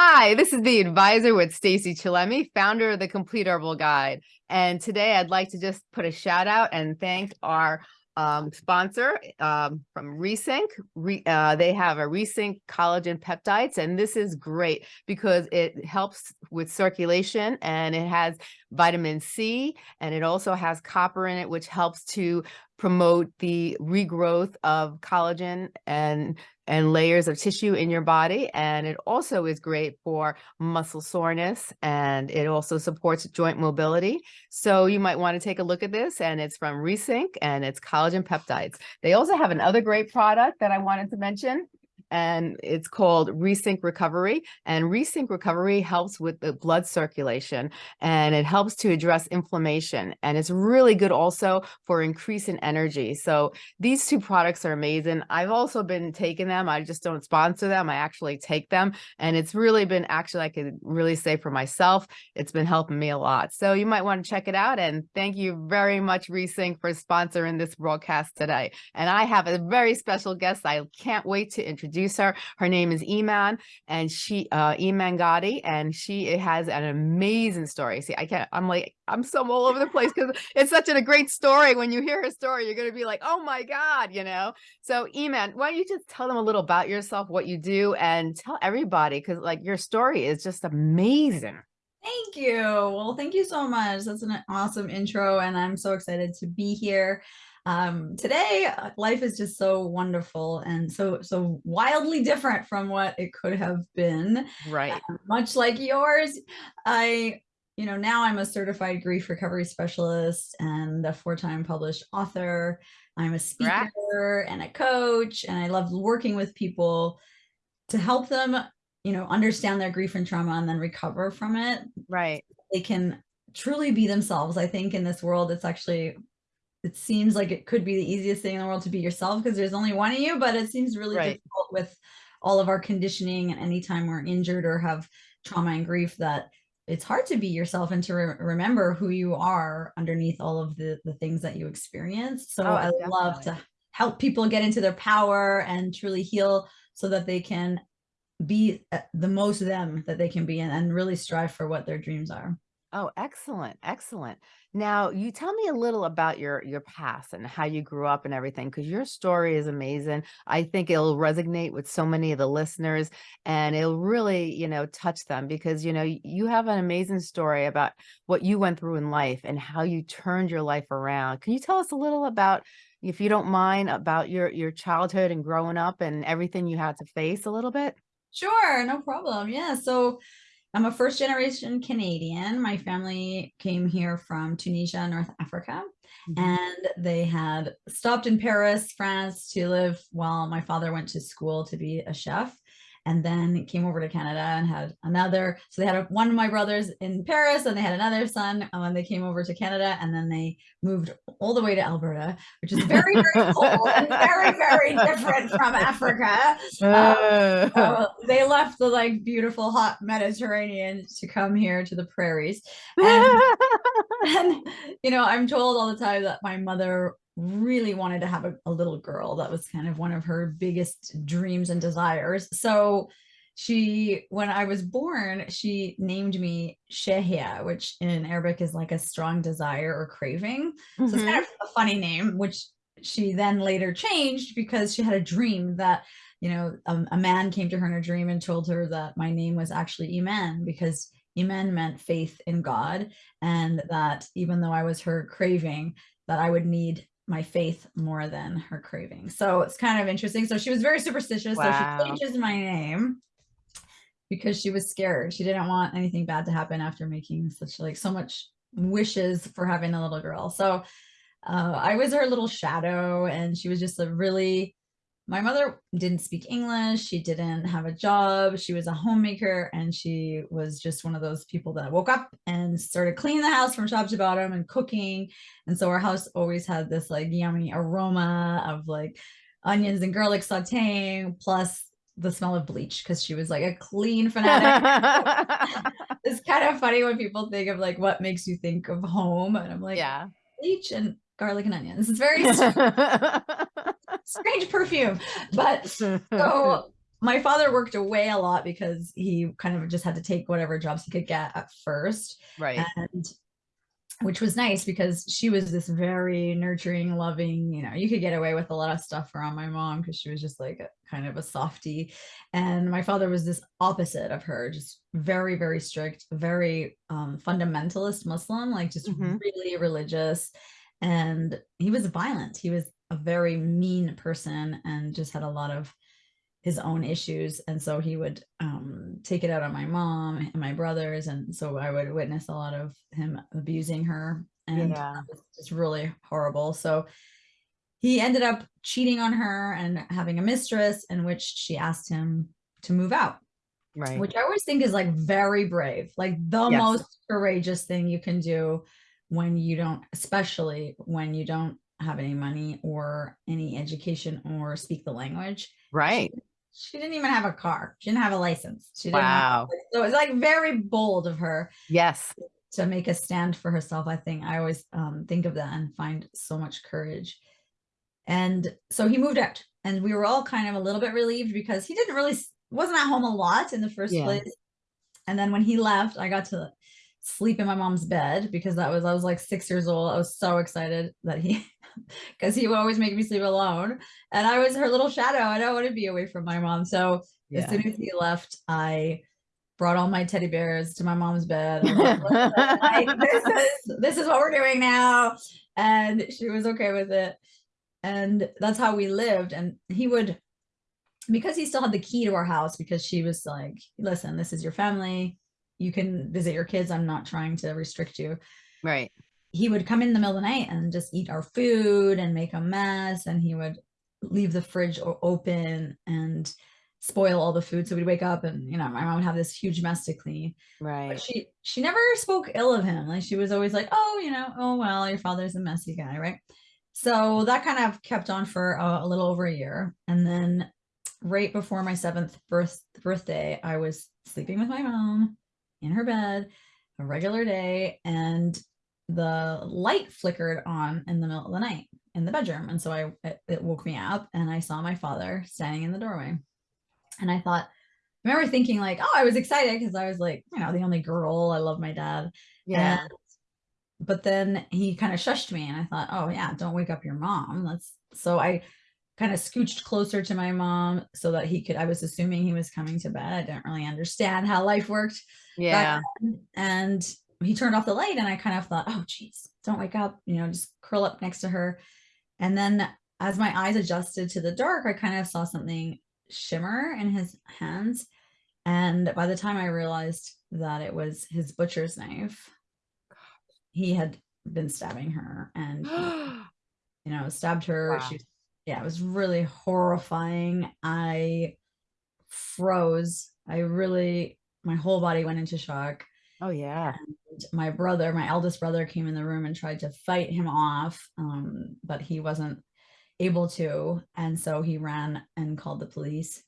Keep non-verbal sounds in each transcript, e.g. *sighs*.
Hi, this is the advisor with Stacy Chillemi, founder of the Complete Herbal Guide. And today I'd like to just put a shout out and thank our um, sponsor um, from Resync. Re, uh, they have a Resync collagen peptides, and this is great because it helps with circulation and it has vitamin C and it also has copper in it, which helps to promote the regrowth of collagen and and layers of tissue in your body. And it also is great for muscle soreness and it also supports joint mobility. So you might want to take a look at this and it's from Resync and it's collagen peptides. They also have another great product that I wanted to mention and it's called Resync Recovery. And Resync Recovery helps with the blood circulation and it helps to address inflammation. And it's really good also for increase in energy. So these two products are amazing. I've also been taking them. I just don't sponsor them. I actually take them. And it's really been actually, I could really say for myself, it's been helping me a lot. So you might want to check it out. And thank you very much, Resync, for sponsoring this broadcast today. And I have a very special guest I can't wait to introduce introduce her. Her name is Iman and she, uh, Iman Gatti, and she has an amazing story. See, I can't, I'm like, I'm so all over the place because it's such a great story. When you hear her story, you're going to be like, oh my God, you know? So Iman, why don't you just tell them a little about yourself, what you do and tell everybody, because like your story is just amazing. Thank you. Well, thank you so much. That's an awesome intro, and I'm so excited to be here um, today uh, life is just so wonderful and so so wildly different from what it could have been right. uh, much like yours. I you know now i'm a certified grief recovery specialist and a four-time published author. I'm a speaker and a coach and i love working with people to help them you know understand their grief and trauma and then recover from it. Right. They can truly be themselves i think in this world. It's actually it seems like it could be the easiest thing in the world to be yourself because there's only one of you, but it seems really right. difficult with all of our conditioning and anytime we're injured or have trauma and grief that it's hard to be yourself and to re remember who you are underneath all of the, the things that you experience. So oh, I definitely. love to help people get into their power and truly heal so that they can be uh, the most them that they can be and, and really strive for what their dreams are. Oh, excellent. Excellent. Now, you tell me a little about your your past and how you grew up and everything because your story is amazing. I think it'll resonate with so many of the listeners and it'll really, you know, touch them because, you know, you have an amazing story about what you went through in life and how you turned your life around. Can you tell us a little about if you don't mind about your your childhood and growing up and everything you had to face a little bit? Sure, no problem. Yeah, so I'm a first generation Canadian. My family came here from Tunisia, North Africa, mm -hmm. and they had stopped in Paris, France to live while my father went to school to be a chef and then came over to Canada and had another. So they had a, one of my brothers in Paris and they had another son um, And when they came over to Canada and then they moved all the way to Alberta, which is very, very *laughs* cold and very, very different from Africa. Uh. Um, so they left the like beautiful hot Mediterranean to come here to the prairies. And, *laughs* and you know, I'm told all the time that my mother really wanted to have a, a, little girl. That was kind of one of her biggest dreams and desires. So she, when I was born, she named me Shehia, which in Arabic is like a strong desire or craving. Mm -hmm. So it's kind mm-hmm. of a funny name, which she then later changed because she had a dream that you know, um, a man came to her in a dream and told her that my name was actually Iman because Iman meant faith in God and that even though I was her craving, that I would need my faith more than her craving. So it's kind of interesting. So she was very superstitious. Wow. So she changes my name because she was scared. She didn't want anything bad to happen after making such like so much wishes for having a little girl. So uh, I was her little shadow and she was just a really my mother didn't speak English. She didn't have a job. She was a homemaker and she was just one of those people that woke up and started cleaning the house from top to bottom and cooking. And so our house always had this like yummy aroma of like onions and garlic sauteing plus the smell of bleach because she was like a clean fanatic. *laughs* it's kind of funny when people think of like what makes you think of home. And I'm like, yeah, bleach and garlic and onions. It's very *laughs* strange perfume. But so *laughs* my father worked away a lot because he kind of just had to take whatever jobs he could get at first Right. and which was nice because she was this very nurturing loving you know you could get away with a lot of stuff around my mom because she was just like a, kind of a softie and my father was this opposite of her just very very strict very um, fundamentalist muslim like just Mhm. really religious and he was violent he was a very mean person and just had a lot of his own issues and so he would um, take it out on my mom and my brothers and so i would witness a lot of him abusing her and Yeah. just really horrible so he ended up cheating on her and having a mistress in which she asked him to move out Right. which i always think is like very brave like the Yes. most courageous thing you can do when you don't especially when you don't have any money or any education or speak the language Right. she didn't even have a car. She didn't have a license. She didn't have- Wow. so it's like very bold of her Yes. to make a stand for herself. I think I always um, think of that and find so much courage. And so he moved out, and we were all kind of a little bit relieved because he didn't really wasn't at home a lot in the first Yeah. place. And then when he left, I got to sleep in my mom's bed because that was I was like six years old. I was so excited that he *laughs* because he would always make me sleep alone. And I was her little shadow. I don't want to be away from my mom. So as soon as he left, I brought all my teddy bears to my mom's bed. *laughs* Like, I- this is this is what we're doing now. And she was okay with it. And that's how we lived. And he would because he still had the key to our house because she was like, listen, this is your family. You can visit your kids. I'm not trying to restrict you Right. He would come in the middle of the night and just eat our food and make a mess and he would leave the fridge open and spoil all the food. So we'd wake up and you know my mom would have this huge mess to clean. But Right. she she never spoke ill of him. Like she was always like oh you know oh well your father's a messy guy right? So that kind of kept on for a, a little over a year. And then right before my seventh birth birthday i was sleeping with my mom in her bed a regular day. And the light flickered on in the middle of the night in the bedroom and so i it, it woke me up and i saw my father standing in the doorway and i thought I remember thinking like oh i was excited because i was like you know the only girl i love my dad Yeah. and- but then he kind of shushed me and I thought, oh yeah, don't wake up your mom. Let's so I kind of scooched closer to my mom so that he could I was assuming he was coming to bed. I didn't really understand how life worked. Yeah. And he turned off the light and I kind of thought, oh geez, don't wake up, you know, just curl up next to her. And then as my eyes adjusted to the dark, I kind of saw something shimmer in his hands. And by the time I realized that it was his butcher's knife, he had been stabbing her and *gasps* you know stabbed her. Wow. She, yeah, it was really horrifying. I froze. I really, my whole body went into shock. oh yeah. And my brother, my eldest brother, came in the room and tried to fight him off, um, but he wasn't able to, and so he ran and called the police.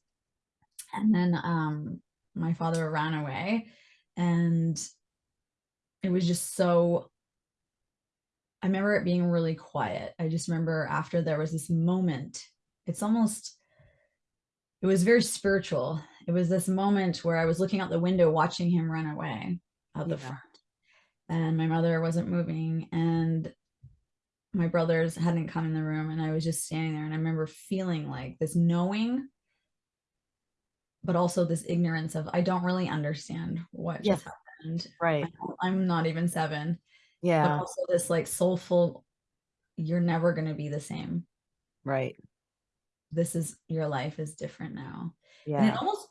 And then um, my father ran away, and it was just so. I remember it being really quiet. I just remember after there was this moment. It's almost. It was very spiritual. It was this moment where I was looking out the window, watching him run away out the Yeah. front and my mother wasn't moving and my brothers hadn't come in the room and i was just standing there and i remember feeling like this knowing but also this ignorance of i don't really understand what just happened Right. I'm not even seven Yeah. but also this like soulful you're never going to be the same Right. this is your life is different now Yeah. and Yeah. it almost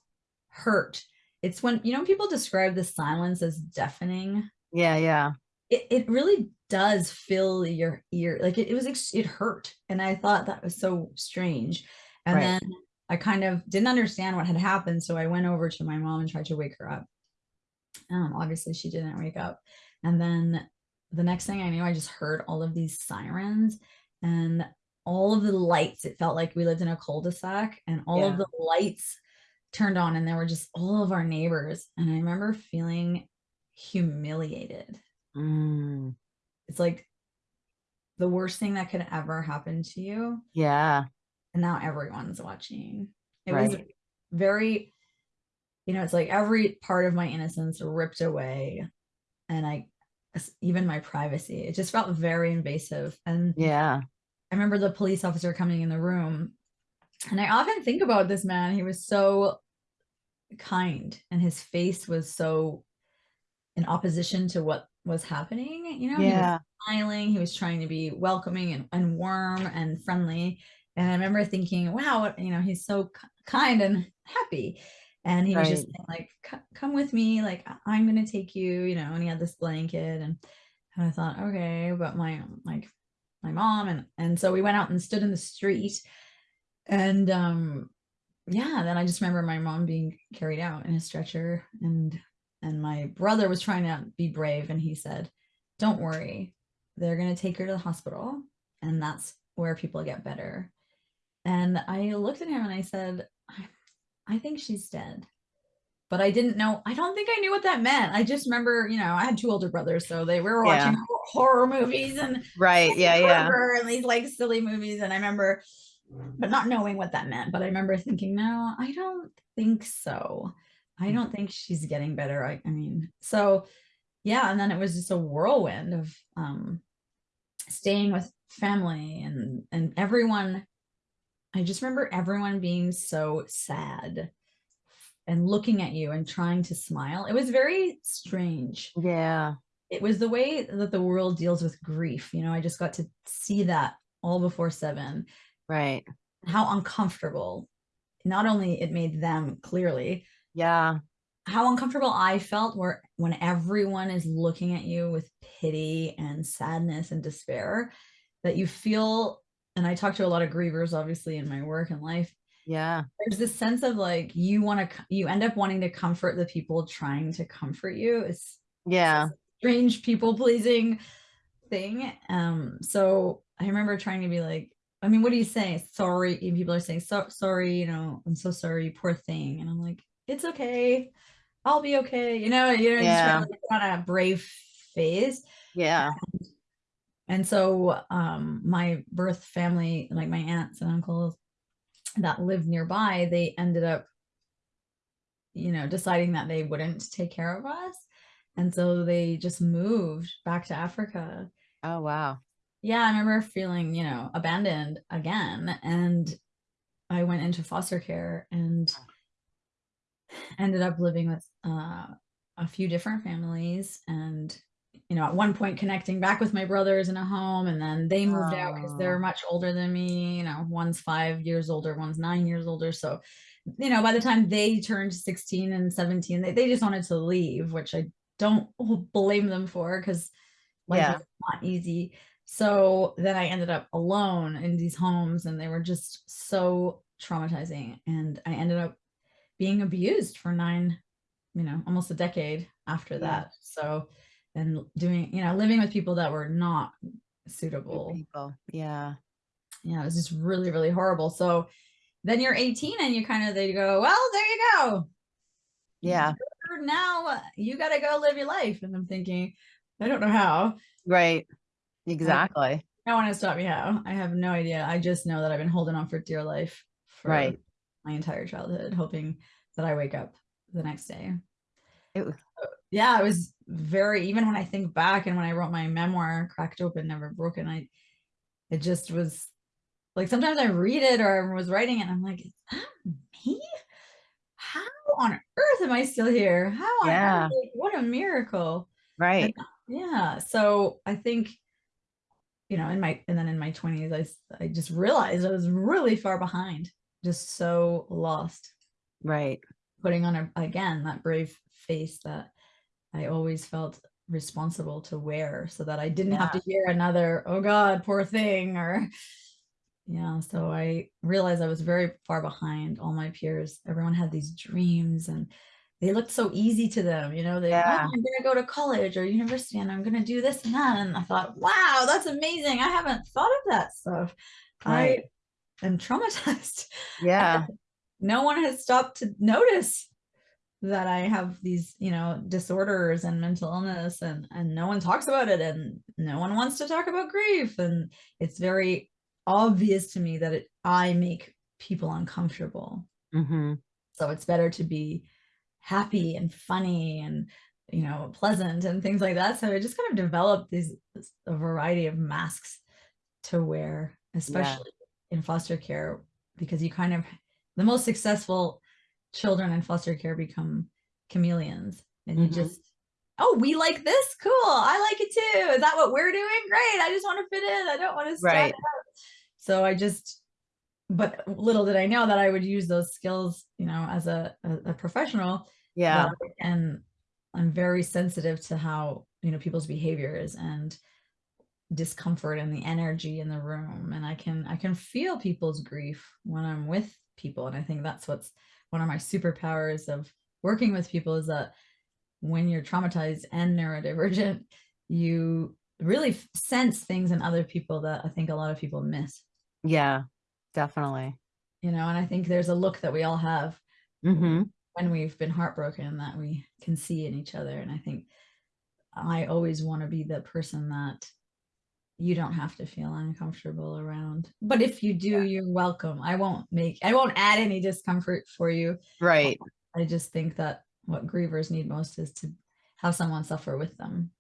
hurt it's when you know people describe the silence as deafening Yeah. Yeah. it, it really does fill your ear like it, it was it hurt and i thought that was so strange and Right. then i kind of didn't understand what had happened so i went over to my mom and tried to wake her up um obviously she didn't wake up and then the next thing i knew i just heard all of these sirens and all of the lights it felt like we lived in a cul-de-sac and all Yeah. of the lights turned on and there were just all of our neighbors and i remember feeling humiliated Mm, it's like the worst thing that could ever happen to you yeah. and now everyone's watching it was very, you know, it's like every part of my innocence ripped away. And I, even my privacy, it just felt very invasive. And Yeah. I remember the police officer coming in the room. And I often think about this man. He was so kind and his face was so in opposition to what was happening. You know, he was smiling, he was trying to be welcoming and, and warm and friendly. And I remember thinking, wow, you know, he's so kind and happy. And he was just saying, like, come with me, like I'm gonna take you, you know, and he had this blanket and and I thought, okay, but my like my mom and and so we went out and stood in the street and um yeah, then I just remember my mom being carried out in a stretcher and and my brother was trying to be brave and he said, "Don't worry. They're going to take her to the hospital and that's where people get better." And I looked at him and I said, "I, I think she's dead." But I didn't know. I don't think I knew what that meant. I just remember, you know, I had two older brothers, so they were watching Yeah. horror movies and Right. Yeah. Yeah. And these like silly movies. And I remember, but not knowing what that meant. But I remember thinking, no, I don't think so. I don't think she's getting better. I, I mean, so yeah. And then it was just a whirlwind of um staying with family and and everyone. I just remember everyone being so sad and looking at you and trying to smile. It was very strange Yeah. it was the way that the world deals with grief. You know, I just got to see that all before seven, Right. how uncomfortable not only it made them clearly, Yeah. how uncomfortable I felt where when everyone is looking at you with pity and sadness and despair, that you feel, and I talk to a lot of grievers obviously in my work and life. Yeah. There's this sense of like you want to you end up wanting to comfort the people trying to comfort you. It's Yeah. strange people pleasing thing. Um, so I remember trying to be like, I mean, what do you say? Sorry. And people are saying, so sorry, you know, I'm so sorry, poor thing. And I'm like, it's okay. I'll be okay. You know, you know, Yeah. just on a brave phase. Yeah. And so um my birth family, like my aunts and uncles that lived nearby, they ended up, you know, deciding that they wouldn't take care of us. And so they just moved back to Africa. Oh, wow. Yeah, I remember feeling, you know, abandoned again. And I went into foster care and ended up living with uh, a few different families and you know at one point connecting back with my brothers in a home and then they moved out because they're Oh. much older than me you know one's five years older one's nine years older so you know by the time they turned 16 and 17 they, they just wanted to leave which i don't blame them for because life Yeah. is not easy so then i ended up alone in these homes and they were just so traumatizing and i ended up being abused for nine you know almost a decade after that so and doing you know living with people that were not suitable people. Yeah. yeah it was just really really horrible so then you're 18 and you kind of they go well there you go Yeah. You're now uh, you got to go live your life and i'm thinking i don't know how Right. Exactly. no one has taught me how i have no idea i just know that i've been holding on for dear life for Right. My entire childhood hoping that i wake up the next day It was- yeah, it was very even when I think back and when I wrote my memoir, Cracked Open, Never Broken, I it just was like sometimes I read it or I was writing it and I'm like, is that me? How on earth am I still here? How Yeah. earth? Like, what a miracle. Right. Yeah. So I think, you know, in my and then in my 20s, I I just realized I was really far behind, just so lost Right. putting on a, again that brave face that I always felt responsible to wear so that I didn't have to hear another, oh God, poor thing, or *laughs* yeah. So I realized I was very far behind all my peers. Everyone had these dreams and they looked so easy to them, you know, they, oh, Yeah. I'm gonna go to college or university and I'm gonna do this and that. And I thought, wow, that's amazing. I haven't thought of that stuff. Right. I am traumatized *laughs* Yeah. no one has stopped to notice that I have these, you know, disorders and mental illness and and no one talks about it and no one wants to talk about grief and it's very obvious to me that it, I make people uncomfortable. hmm So it's better to be happy and funny and you know pleasant and things like that. So I just kind of developed these a variety of masks to wear, especially in foster care, because you kind of the most successful children in foster care become chameleons. And you Mhm. just oh we like this? Cool. I like it too. Is that what we're doing? Great. I just want to fit in. I don't want to stand Right. out. So i just but little did i know that i would use those skills you know as a, a, a professional Yeah. and i'm very sensitive to how you know people's behaviors and discomfort and the energy in the room and i can i can feel people's grief when i'm with people and i think that's what's one of my superpowers of working with people is that when you're traumatized and neurodivergent *laughs* you really sense things in other people that i think a lot of people miss Yeah. Definitely. you know and i think there's a look that we all have hmm when we've been heartbroken that we can see in each other and i think i always want to be the person that you don't have to feel uncomfortable around but if you do you're welcome. I won't make i won't add any discomfort for you. Right. i just think that what grievers need most is to have someone suffer with them.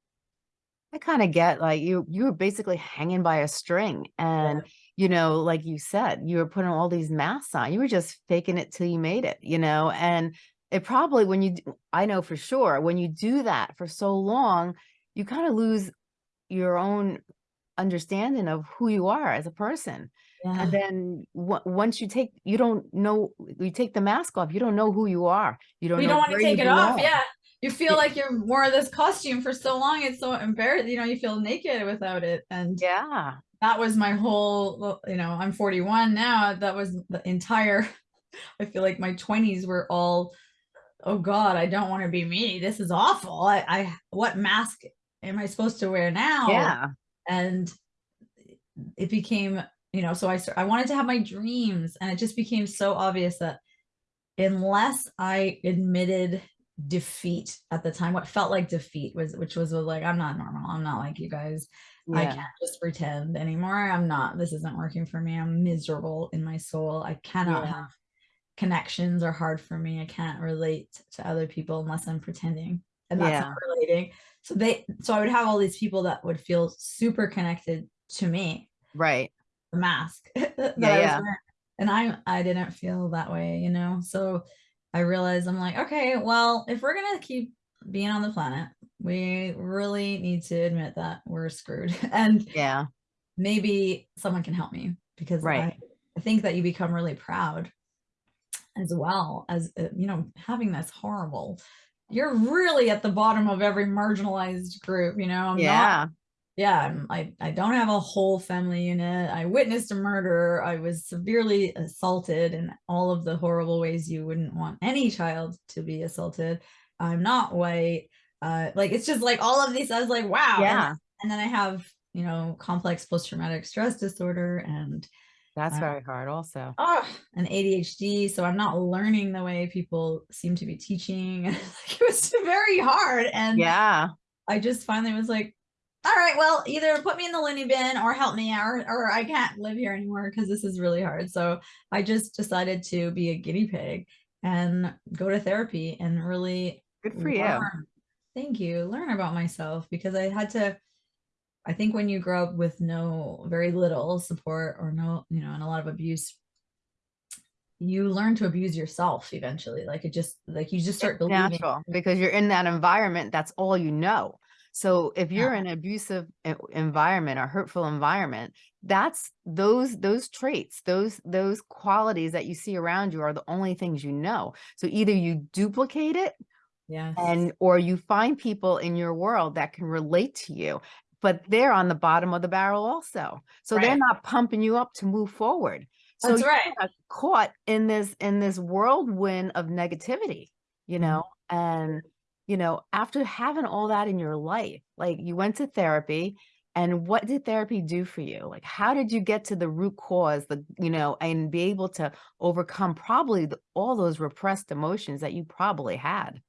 I kind of get like you you were basically hanging by a string and you know like you said you were putting all these masks on. You were just faking it till you made it you know and it probably when you I know for sure when you do that for so long you kind of lose your own understanding of who you are as a person. Yeah. and then once you take you don't know you take the mask off you don't know who you are. You don't don't want to take it off belong. yeah. You feel Yeah. like you're wore this costume for so long it's so embarrassing you know you feel naked without it. And yeah. that was my whole you know i'm 41 now that was the entire *laughs* i feel like my 20s were all oh god i don't want to be me. This is awful. I, I what mask am i supposed to wear now? Yeah and it became you know so i i wanted to have my dreams and it just became so obvious that unless i admitted defeat at the time what felt like defeat was which was like i'm not normal i'm not like you guys I can't just pretend anymore. I'm not, this isn't working for me. I'm miserable in my soul. I cannot Yeah. have connections are hard for me. I can't relate to other people unless I'm pretending. And that's not relating. So they so I would have all these people that would feel super connected to me, right the mask *laughs* that I was yeah. wearing. And I I didn't feel that way, you know. So I realized I'm like, okay, well, if we're gonna keep being on the planet, we really need to admit that we're screwed. *laughs* And yeah maybe someone can help me because Right. I, I think that you become really proud as well as uh, you know having this horrible you're really at the bottom of every marginalized group you know? I'm not yeah. Yeah I'm, I, I don't have a whole family unit. I witnessed a murder. I was severely assaulted in all of the horrible ways you wouldn't want any child to be assaulted. I'm not white. Uh like it's just like all of these i was like wow. And- yeah. and then i have you know complex post-traumatic stress disorder and that's Uh, very hard also oh and adhd so i'm not learning the way people seem to be teaching *laughs* it was very hard and yeah i just finally was like all right well either put me in the loony bin or help me or, or i can't live here anymore because this is really hard so i just decided to be a guinea pig and go to therapy and really good for you. Thank you. Learn about myself because I had to. I think when you grow up with no, very little support or no, you know, and a lot of abuse, you learn to abuse yourself eventually. Like it just, like you just start It's believing. natural because you're in that environment that's all you know so if you're in an abusive environment or hurtful environment that's those those traits those those qualities that you see around you are the only things you know so either you duplicate it Yes. and or you find people in your world that can relate to you but they're on the bottom of the barrel also so they're not pumping you up to move forward so That's you're right. caught in this in this whirlwind of negativity you Mhm. know and you know after having all that in your life like you went to therapy and what did therapy do for you like how did you get to the root cause the you know and be able to overcome probably the, all those repressed emotions that you probably had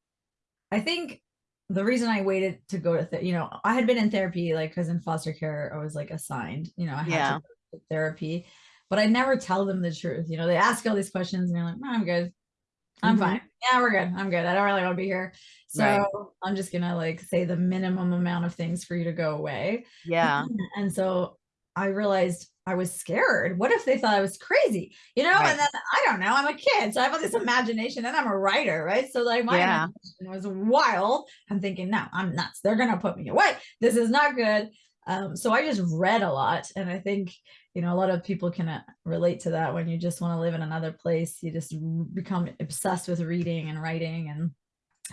I think the reason I waited to go to, th- you know, I had been in therapy, like, because in foster care, I was like assigned, you know, I had Yeah. to go to therapy, but I never tell them the truth. You know, they ask all these questions and you're like, "No, I'm good. I'm Mhm. fine. Yeah, we're good. I'm good. I don't really want to be here. So Right. I'm just gonna like say the minimum amount of things for you to go away. Yeah. And so I realized I was scared. What if they thought I was crazy? You know, Right. and then I don't know, I'm a kid, so I have all this imagination and I'm a writer, right? So like my Yeah. imagination was wild. I'm thinking, no, I'm nuts. They're gonna put me away. This is not good. Um, so I just read a lot. And I think, you know, a lot of people can uh, relate to that when you just want to live in another place. You just become obsessed with reading and writing. And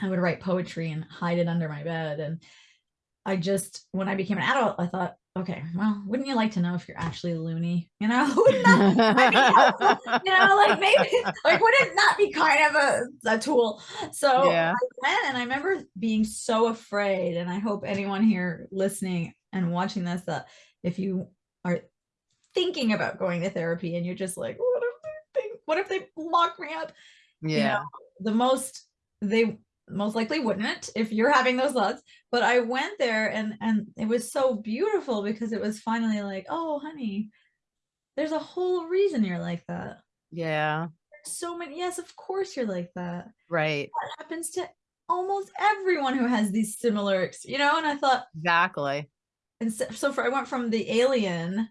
I would write poetry and hide it under my bed. And I just, when I became an adult, I thought, okay, well, wouldn't you like to know if you're actually a loony? You know, *laughs* wouldn't that you know, like maybe, like, would it not be kind of a, a tool? So Yeah. I went and I remember being so afraid. And I hope anyone here listening and watching this that if you are thinking about going to therapy and you're just like, what if they think, what if they lock me up? Yeah. the most they most likely wouldn't if you're having those thoughts but i went there and and it was so beautiful because it was finally like oh honey there's a whole reason you're like that Yeah. so many yes of course you're like that Right. that happens to almost everyone who has these similar you know and i thought Exactly. and so, so for i went from the alien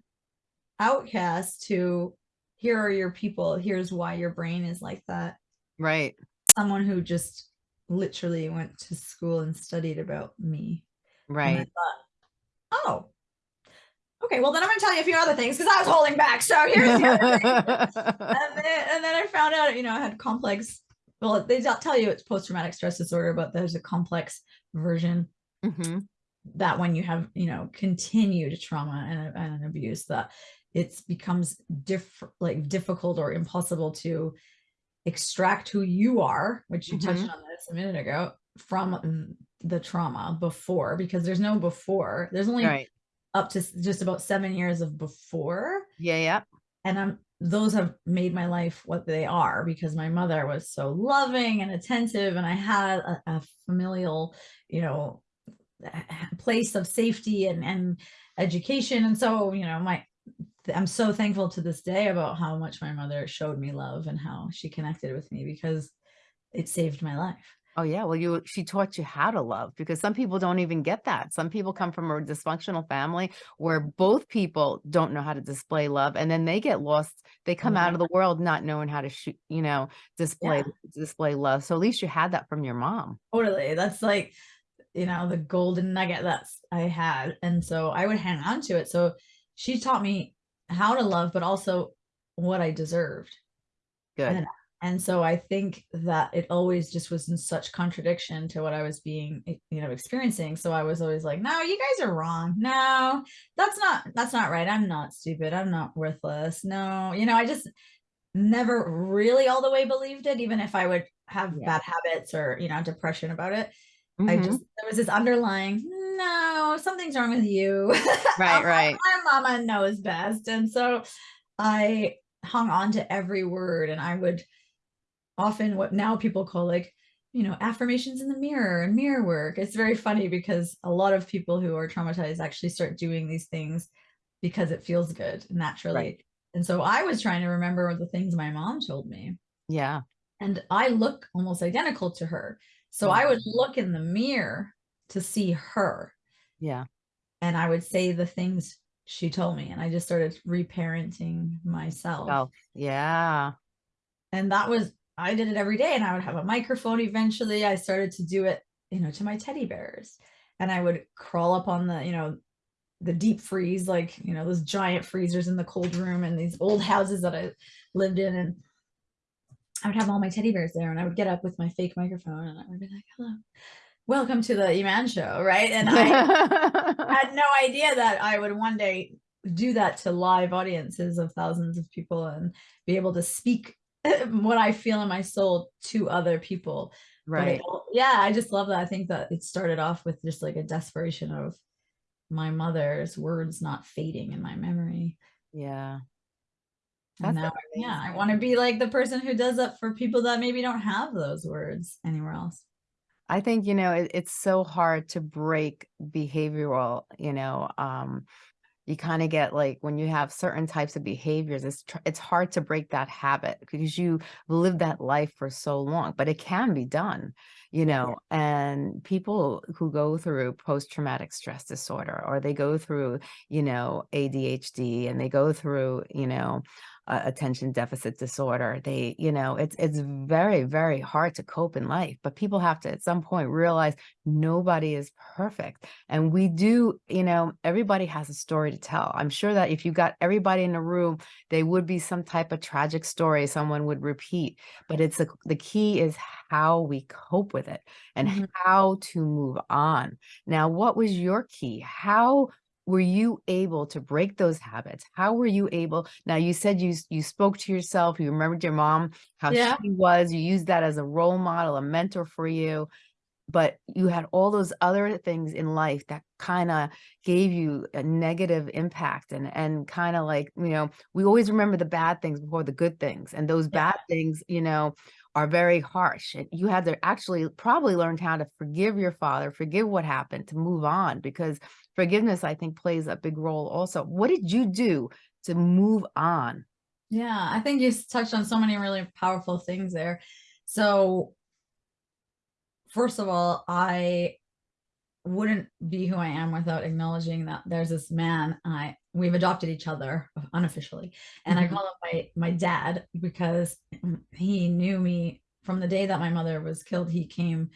outcast to here are your people here's why your brain is like that Right. someone who just literally went to school and studied about me. Right. thought, oh, okay, well, then I'm going to tell you a few other things because I was holding back. So here's the other thing. *laughs* and, then, and then I found out, you know, I had complex, well, they don't tell you it's post traumatic stress disorder, but there's a complex version hmm that when you have, you know, continued trauma and, and abuse, that it becomes diff- like difficult or impossible to extract who you are, which you touched Mhm. on this a minute ago, from mm, the trauma before, because there's no before. There's only Right. up to just about seven years of before, Yeah. Yeah. and I'm those have made my life what they are because my mother was so loving and attentive, and I had a, a familial, you know, place of safety and and education, and so you know my I'm so thankful to this day about how much my mother showed me love and how she connected with me because it saved my life. Oh yeah. Well, you she taught you how to love because some people don't even get that. Some people come from a dysfunctional family where both people don't know how to display love, and then they get lost. They come out of mm-hmm. the world not knowing how to shoot, you know, display display love. So at least you had that from your mom. Totally. That's like, you know, the golden nugget that's I had. And so I would hang on to it. So she taught me how to love, but also what I deserved. Good. And- And so I think that it always just was in such contradiction to what I was being, you know, experiencing. So I was always like, no, you guys are wrong. No, that's not, that's not right. I'm not stupid. I'm not worthless. No, you know, I just never really all the way believed it, even if I would have Yeah. bad habits or, you know, depression about it. I Mhm. just, there was this underlying, no, something's wrong with you. *laughs* Right, right. My mama knows best. And so I hung on to every word and I would often what now people call like, you know, affirmations in the mirror and mirror work. It's very funny because a lot of people who are traumatized actually start doing these things because it feels good naturally. Right. And so I was trying to remember the things my mom told me Yeah. and I look almost identical to her. So I would look in the mirror to see her Yeah. and I would say the things she told me and I just started reparenting myself. Oh, yeah. And that was I did it every day and I would have a microphone eventually. I started to do it, you know, to my teddy bears. And I would crawl up on the, you know, the deep freeze, like, you know, those giant freezers in the cold room and these old houses that I lived in. And I would have all my teddy bears there and I would get up with my fake microphone and I would be like, hello, welcome to the Iman show. Right. And I *laughs* had no idea that I would one day do that to live audiences of thousands of people and be able to speak *laughs* what I feel in my soul to other people. Right. yeah, I just love that. I think that it started off with just like a desperation of my mother's words not fading in my memory. Yeah. And That's now, yeah, I want to be like the person who does that for people that maybe don't have those words anywhere else. I think, you know, it, it's so hard to break behavioral, you know, um, you kind of get like when you have certain types of behaviors, it's it's hard to break that habit because you live that life for so long, but it can be done, you know. And people who go through post-traumatic stress disorder or they go through, you know, ADHD and they go through, you know, uh, attention deficit disorder. They you know it's it's very very hard to cope in life but people have to at some point realize nobody is perfect. And we do you know everybody has a story to tell. I'm sure that if you got everybody in a room they would be some type of tragic story someone would repeat but it's a, the key is how we cope with it and Mhm. how to move on. Now what was your key? How were you able to break those habits? How were you able? Now you said you you spoke to yourself, you remembered your mom, how Yeah. she was, you used that as a role model, a mentor for you, but you had all those other things in life that kind of gave you a negative impact and and kind of like, you know, we always remember the bad things before the good things. And those Yeah. bad things, you know, are very harsh. And you had to actually probably learn how to forgive your father, forgive what happened, to move on because forgiveness, I think, plays a big role also. What did you do to move on? Yeah, I think you touched on so many really powerful things there. So, first of all, I wouldn't be who I am without acknowledging that there's this man I we've adopted each other unofficially, and I Mhm. call him my my dad because mm, he knew me from the day that my mother was killed. He came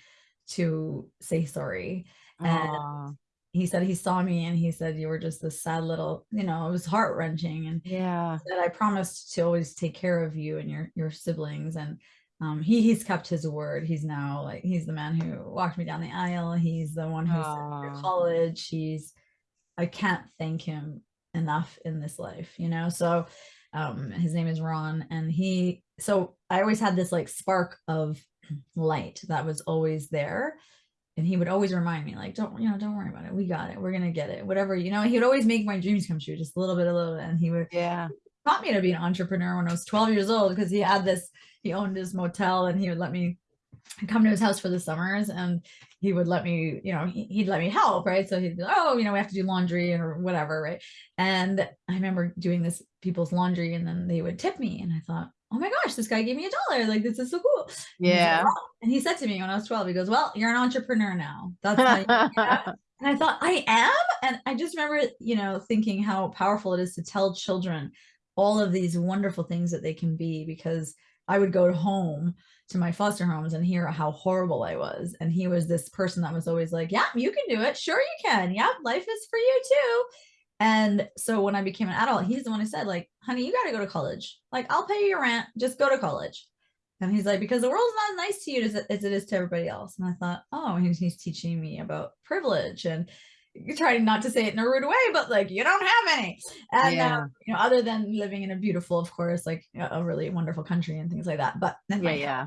to say sorry, and Aw, he said he saw me and he said you were just this sad little, you know, it was heart wrenching, and yeah. that I promised to always take care of you and your your siblings and um, he he's kept his word. He's now like he's the man who walked me down the aisle. He's the one who sent me to college. He's I can't thank him enough in this life, you know. So um his name is Ron and he so I always had this like spark of *clears throat* light that was always there and he would always remind me like don't you know don't worry about it we got it we're gonna get it whatever you know he would always make my dreams come true just a little bit a little bit and he would yeah. taught me to be an entrepreneur when I was 12 years old because he had this, he owned this motel and he would let me come to his house for the summers and he would let me, you know, he, he'd let me help, right? So he'd be like, oh, you know, we have to do laundry or whatever, right? And I remember doing this people's laundry and then they would tip me and I thought, oh my gosh, this guy gave me a dollar. Like, this is so cool. And like, Yeah. "Oh." And he said to me when I was 12, he goes, well, you're an entrepreneur now. That's how. *laughs* And I thought, I am? And I just remember, you know, thinking how powerful it is to tell children all of these wonderful things that they can be because I would go home to my foster homes and hear how horrible I was. And he was this person that was always like, Yeah, you can do it. Sure, you can. Yeah, life is for you too. And so when I became an adult, he's the one who said, like, honey, you got to go to college. Like, I'll pay you your rent. Just go to college. And he's like, because the world's not as nice to you as, it- as it is to everybody else. And I thought, oh, he's, he's teaching me about privilege and *laughs* trying not to say it in a rude way, but like you don't have any. And Yeah. uh, you know, other than living in a beautiful, of course, like a really wonderful country and things like that. But Yeah, yeah.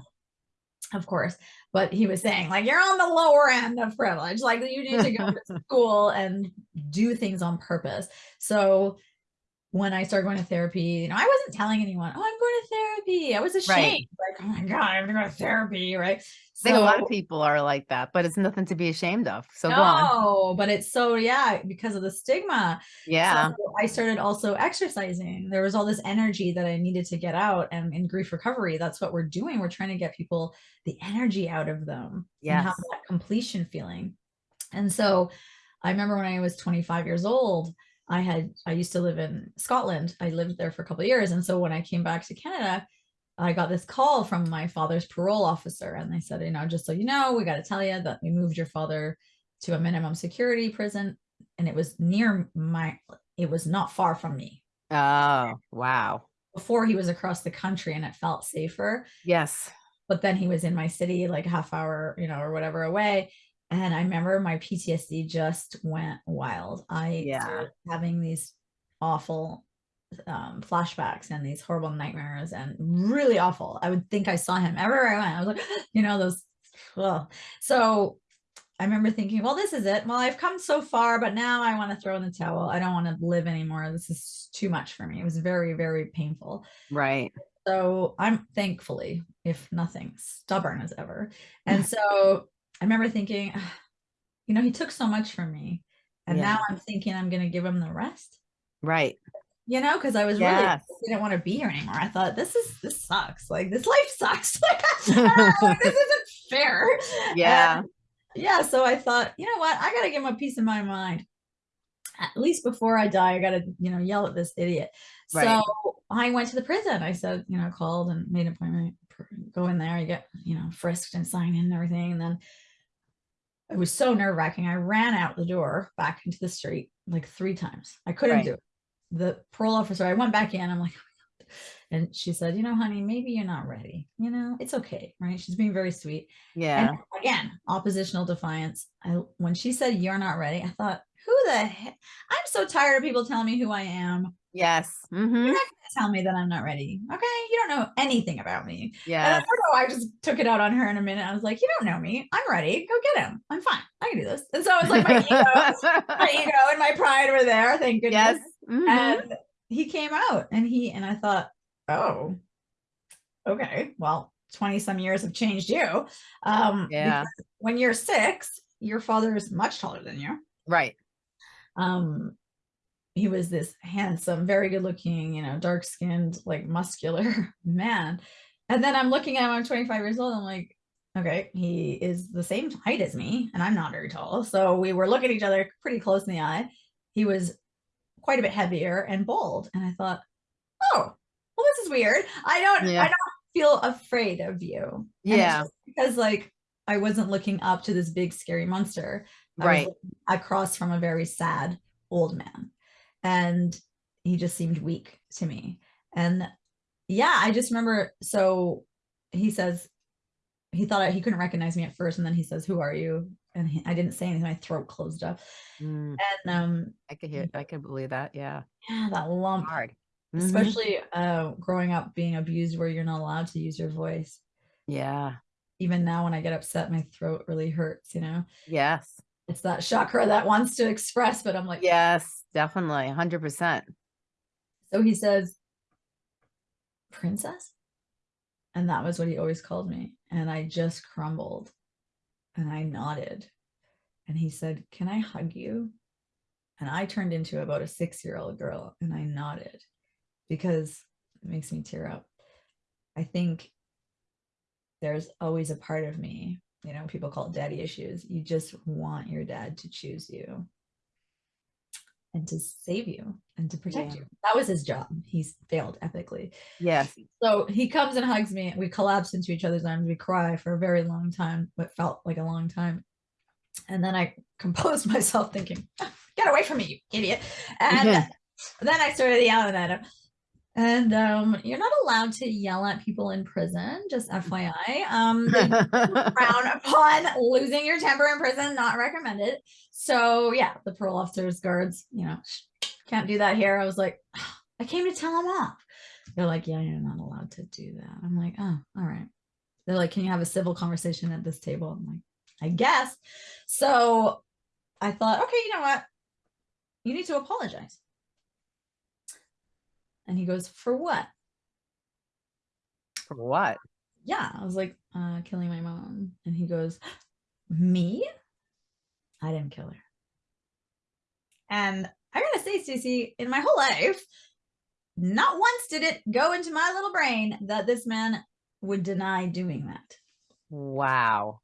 Of course. But he was saying, like, you're on the lower end of privilege. Like, you need to go *laughs* to school and do things on purpose. So when I started going to therapy, you know, I wasn't telling anyone, oh, I'm going to therapy. I was ashamed. Like, oh my God, I have to go to therapy. Right. I think a lot of people are like that, but it's nothing to be ashamed of. So go on. no, but it's so yeah, because of the stigma. Yeah. So I started also exercising. There was all this energy that I needed to get out. And in grief recovery, that's what we're doing. We're trying to get people the energy out of them and have that completion feeling. And so I remember when I was 25 years old, I had I used to live in Scotland. I lived there for a couple of years. And so when I came back to Canada, I got this call from my father's parole officer, and they said, you know, just so you know, we got to tell you that we moved your father to a minimum security prison, and it was near my, it was not far from me. Oh, wow. Before he was across the country, and it felt safer. Yes. But then he was in my city, like half hour, you know, or whatever away. And I remember my PTSD just went wild. I Yeah. having these awful um, flashbacks and these horrible nightmares and really awful. I would think I saw him everywhere I went. I was like, *gasps* you know, those. Well, so I remember thinking, well, this is it. Well, I've come so far, but now I want to throw in the towel. I don't want to live anymore. This is too much for me. It was very, very painful. Right. So I'm thankfully, if nothing, stubborn as ever. And *laughs* so I remember thinking, "Ah, you know, he took so much from me. And now I'm thinking I'm going to give him the rest. Right. you know, because I was really Yes. *laughs* didn't want to be here anymore. I thought this is this sucks. Like this life sucks. *laughs* *laughs* Like, this isn't fair. Yeah. And, yeah. So I thought, you know what? I gotta give him a piece of my mind. At least before I die, I gotta, you know, yell at this idiot. Right. So I went to the prison. I said, you know, called and made an appointment. Go in there, you get, you know, frisked and sign in and everything. And then it was so nerve wracking. I ran out the door back into the street like three times. I couldn't Right. do it. The parole officer, I went back in. I'm like, "Oh *laughs* and she said, you know, honey, maybe you're not ready. You know, it's okay. Right. She's being very sweet. Yeah. And again, oppositional defiance. I when she said you're not ready, I thought, who the heck? I'm so tired of people telling me who I am. Yes. hmm You're not gonna tell me that I'm not ready. Okay. You don't know anything about me. Yeah. I Yes. don't know. I just took it out on her in a minute. I was like, you don't know me. I'm ready. Go get him. I'm fine. I can do this. And so it's like my ego, *laughs* my ego and my pride were there. Thank goodness. yes. mhm. And he came out and he, and I thought, oh, okay. Well, 20 some years have changed you. Um, Yeah. when you're six, your father is much taller than you. Right. Um, he was this handsome, very good looking, you know, dark skinned, like muscular *laughs* man. And then I'm looking at him, I'm 25 years old. I'm like, okay, he is the same height as me, and I'm not very tall. So we were looking at each other pretty close in the eye. He was quite a bit heavier and bald. And I thought, oh, well, this is weird. I don't, Yeah. I don't feel afraid of you. Yeah. because like I wasn't looking up to this big scary monster. I Right. across from a very sad old man. And he just seemed weak to me. And yeah, I just remember so he says he thought I, he couldn't recognize me at first, and then he says, Who are you? And he, I didn't say anything, my throat closed up. Mm, And um I could hear. I could believe that. Yeah. yeah, that lump, Hard. Mhm. especially uh growing up being abused where you're not allowed to use your voice. Yeah. Even now when I get upset, my throat really hurts, you know. Yes. It's that chakra that wants to express, but I'm like, Yes. Definitely. Hundred percent. So he says, Princess? And that was what he always called me. And I just crumbled and I nodded. And he said, Can I hug you? And I turned into about a six year old girl and I nodded because it makes me tear up. I think there's always a part of me, you know, people call it daddy issues. You just want your dad to choose you and to save you and to protect Yeah. you. That was his job. He's failed ethically. Yes. So he comes and hugs me. We collapse into each other's arms. We cry for a very long time, what felt like a long time. And then I *laughs* composed myself thinking, get away from me, you idiot. And Yeah. *laughs* then I started yelling at him. And um, you're not allowed to yell at people in prison, just FYI. Um, *laughs* frown upon losing your temper in prison, not recommended. So yeah, the parole officers, guards, you know, can't do that here. I was like, I came to tell them off. They're like, yeah, you're not allowed to do that. I'm like, oh, all right. They're like, can you have a civil conversation at this table? I'm like, I guess. So I thought, okay, you know what? You need to apologize. And he goes, for what? For what? yeah i was like uh killing my mom. And he goes me? I didn't kill her. And i gotta say Stacey, in my whole life not once did it go into my little brain that this man would deny doing that. Wow.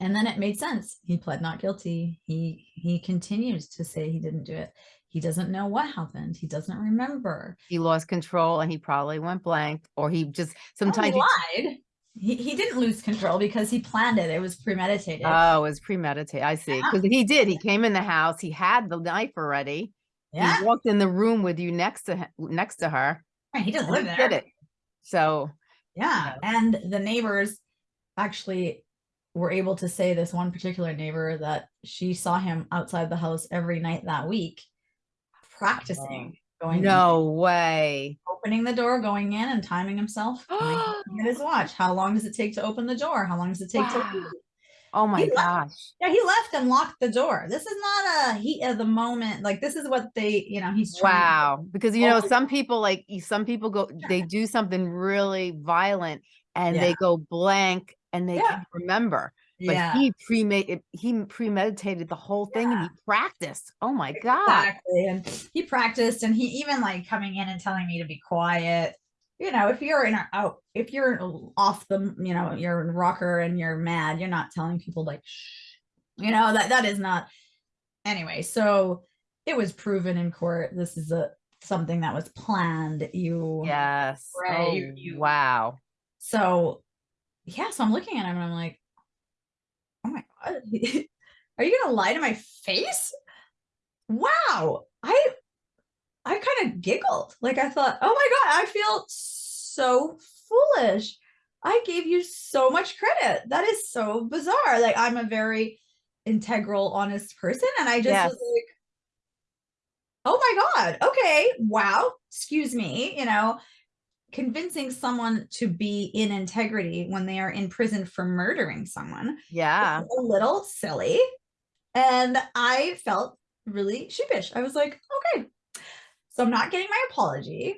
and then it made sense. He pled not guilty. He he continues to say he didn't do it he doesn't know what happened he doesn't remember He lost control and he probably went blank, or he just Oh, sometimes. he he- lied he, he didn't lose control because he planned it it was premeditated Oh, it was premeditated. I see. Yeah. Because he did. He came in the house. He had the knife already. yeah He walked in the room with you next to him, next to her. Right, he doesn't live there. Did it. So Yeah. And the neighbors actually were able to say this one particular neighbor that she saw him outside the house every night that week practicing going in, no way. opening the door, going in and timing himself. *gasps* going, at his watch. How long does it take to open the door? How long does it take to leave? Oh my He left. gosh. Yeah, he left and locked the door. This is not a heat of the moment. Like this is what they, you know, he's trying Wow. Because you know, some people like some people go they do something really violent and Yeah. they go blank and they Yeah. can't remember. But Yeah. he premade he premeditated the whole thing and he practiced. Oh my God. Exactly. And he practiced and he even like coming in and telling me to be quiet. You know, if you're in a out, if you're off the, you know, you're in rocker and you're mad, you're not telling people like, shh, you know, that that is not. Anyway, so it was proven in court. This is a something that was planned. You, Yes. Right, Oh, you- you- wow. So, yeah. So I'm looking at him and I'm like, oh my god, *laughs* are you gonna lie to my face? Wow. I I kind of giggled. Like I thought, oh my God, I feel so foolish. I gave you so much credit. That is so bizarre. Like I'm a very integral, honest person. And I just Yes. was like, oh my God, okay, wow, excuse me, you know, convincing someone to be in integrity when they are in prison for murdering someone Yeah. a little silly. And I felt really sheepish. I was like, okay, so I'm not getting my apology.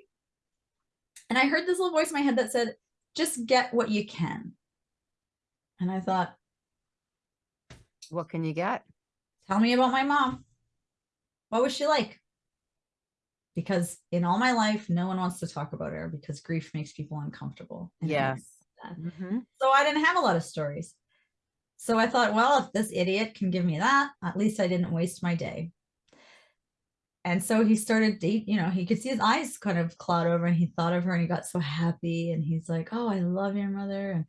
And I heard this little voice in my head that said, just get what you can. And I thought, What can you get? tell me about my mom. What was she like? Because in all my life, no one wants to talk about her because grief makes people uncomfortable. Yes. that. Mhm. So I didn't have a lot of stories. So I thought, well, if this idiot can give me that, at least I didn't waste my day. And so he started date, you know, he could see his eyes kind of cloud over and he thought of her and he got so happy and he's like, Oh, I love your mother. And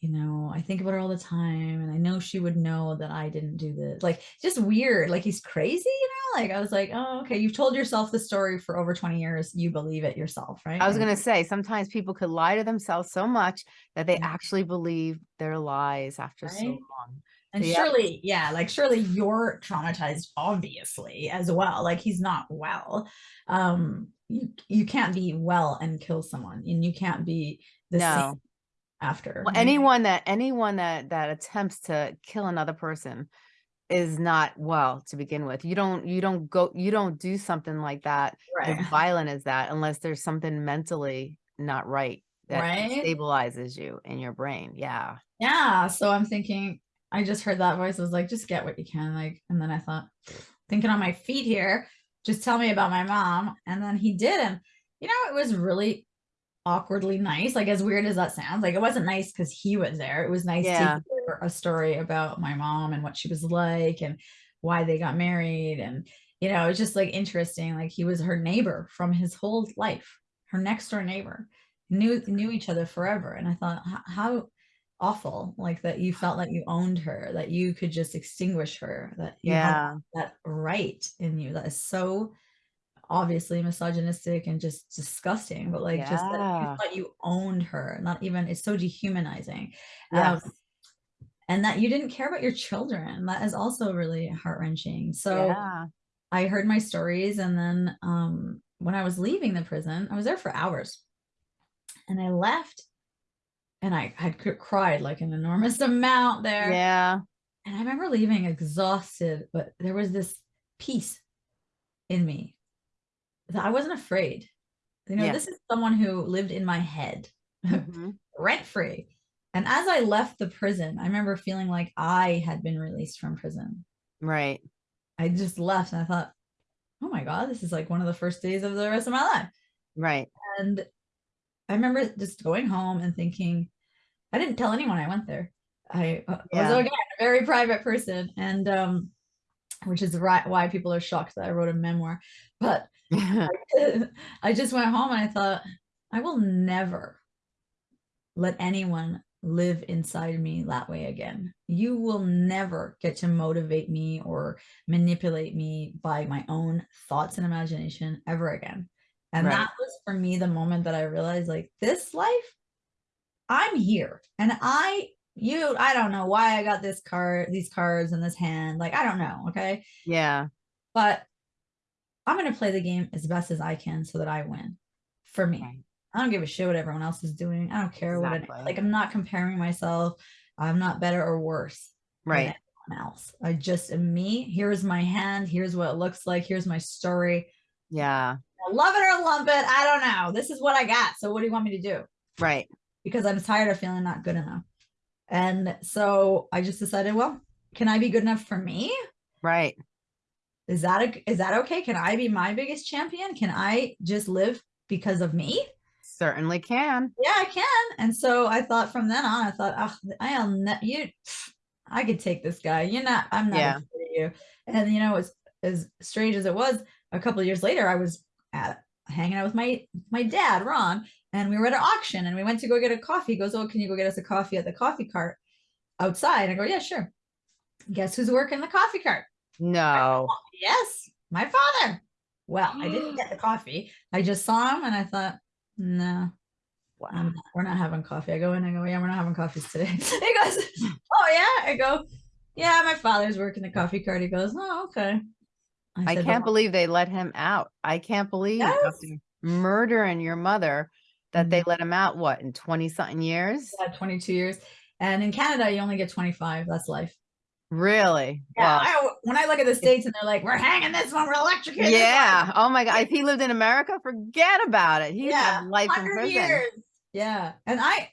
you know, I think about her all the time and I know she would know that I didn't do this. Like just weird. Like he's crazy, you know? Like I was like, oh, okay, you've told yourself the story for over 20 years. You believe it yourself, right? I was going to say sometimes people could lie to themselves so much that they actually believe their lies after so long. And Yeah. surely, yeah, like surely you're traumatized, obviously, as well. Like he's not well. Um, you you can't be well and kill someone, and you can't be the No. same after. Well, anyone that anyone that that attempts to kill another person is not well to begin with. You don't you don't go you don't do something like that as violent as that unless there's something mentally not right that Right? stabilizes you in your brain. Yeah. yeah. So I'm thinking, I just heard that voice. I was like, just get what you can, like. And then I thought, thinking on my feet here, just tell me about my mom. And then he did, and you know, it was really awkwardly nice. Like as weird as that sounds, like it wasn't nice because he was there. It was nice Yeah. to hear a story about my mom and what she was like and why they got married. And you know, it's just like interesting. Like he was her neighbor from his whole life, her next door neighbor. Knew knew each other forever. And I thought, how awful like that you felt like you owned her that you could just extinguish her that you had Yeah. that right in you that is so obviously misogynistic and just disgusting but like just that you thought you owned her not even it's so dehumanizing Yes. um, and that you didn't care about your children that is also really heart-wrenching so yeah. i heard my stories and then um when i was leaving the prison i was there for hours and i left and i had cried like an enormous *laughs* amount there Yeah. and I remember leaving exhausted, but there was this peace in me I wasn't afraid. You know, Yeah. this is someone who lived in my head *laughs* Mhm. rent free. And as I left the prison, I remember feeling like I had been released from prison. Right. I just left and I thought, oh my God, this is like one of the first days of the rest of my life. Right. And I remember just going home and thinking, I didn't tell anyone I went there. I uh, Yeah. was again a very private person, and um, which is right why people are shocked that I wrote a memoir. But *laughs* *laughs* I just went home and I thought, I will never let anyone live inside me that way again. You will never get to motivate me or manipulate me by my own thoughts and imagination ever again. And Right. that was for me the moment that I realized like this life, I'm here and I you I don't know why I got this card, these cards in this hand. Like I don't know, okay? yeah. But I'm going to play the game as best as I can so that I win for me. Right. I don't give a shit what everyone else is doing. I don't care what it, like I'm not comparing myself. I'm not better or worse Right. else. I just am me. Here's my hand. Here's what it looks like. Here's my story. Yeah. I Love it or lump it. I don't know. This is what I got. So what do you want me to do? Right. Because I'm tired of feeling not good enough. And so I just decided, well, can I be good enough for me? Right. Is that a, is that okay? Can I be my biggest champion? Can I just live because of me? Certainly can. Yeah, I can. And so I thought from then on, I thought, oh, I'll ne- you, I could take this guy. You're not, I'm not Yeah. afraid of you. And you know, as as strange as it was, a couple of years later, I was at hanging out with my my dad, Ron, and we were at an auction and we went to go get a coffee. He goes, Oh, can you go get us a coffee at the coffee cart outside? I go, Yeah, sure. Guess who's working the coffee cart? No. Yes, my father. Well, I didn't get the *gasps* coffee. I just saw him and I thought, no, Wow. Not- we're not having coffee. I go in and I go, yeah, we're not having coffees today. *laughs* he goes, oh yeah. I go, yeah, my father's working the coffee cart. He goes, oh okay. I said, can't "Well, believe they let him out. I can't believe Yes. murdering your mother that they Mhm. let him out, what, in 20 something years? Had 22 years, and in Canada you only get 25. That's life. Really? Yeah. Well, I, when I look at the states and they're like, we're hanging this one, we're electrocuting. yeah. Oh my God. If he lived in America, forget about it. He'd Yeah, life in prison. years. Yeah. And I,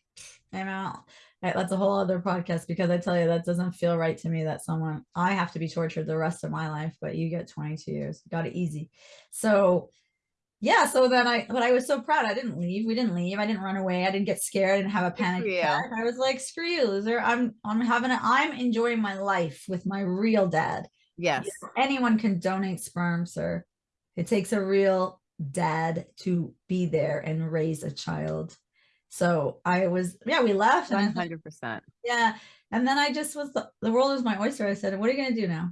I know that- that's a whole other podcast because I tell you that doesn't feel right to me that someone I have to be tortured the rest of my life, but you get 22 years. Got it easy. So yeah, so then I but I was so proud. I didn't leave. We didn't leave. I didn't run away. I didn't get scared. I didn't have a panic attack. I was like, screw you, loser. I'm I'm having a I'm enjoying my life with my real dad. Yes. You know, anyone can donate sperm, sir. It takes a real dad to be there and raise a child. So I was, yeah, we left. And 100%. yeah. And then I just was, the, the world is my oyster. I said, what are you going to do now?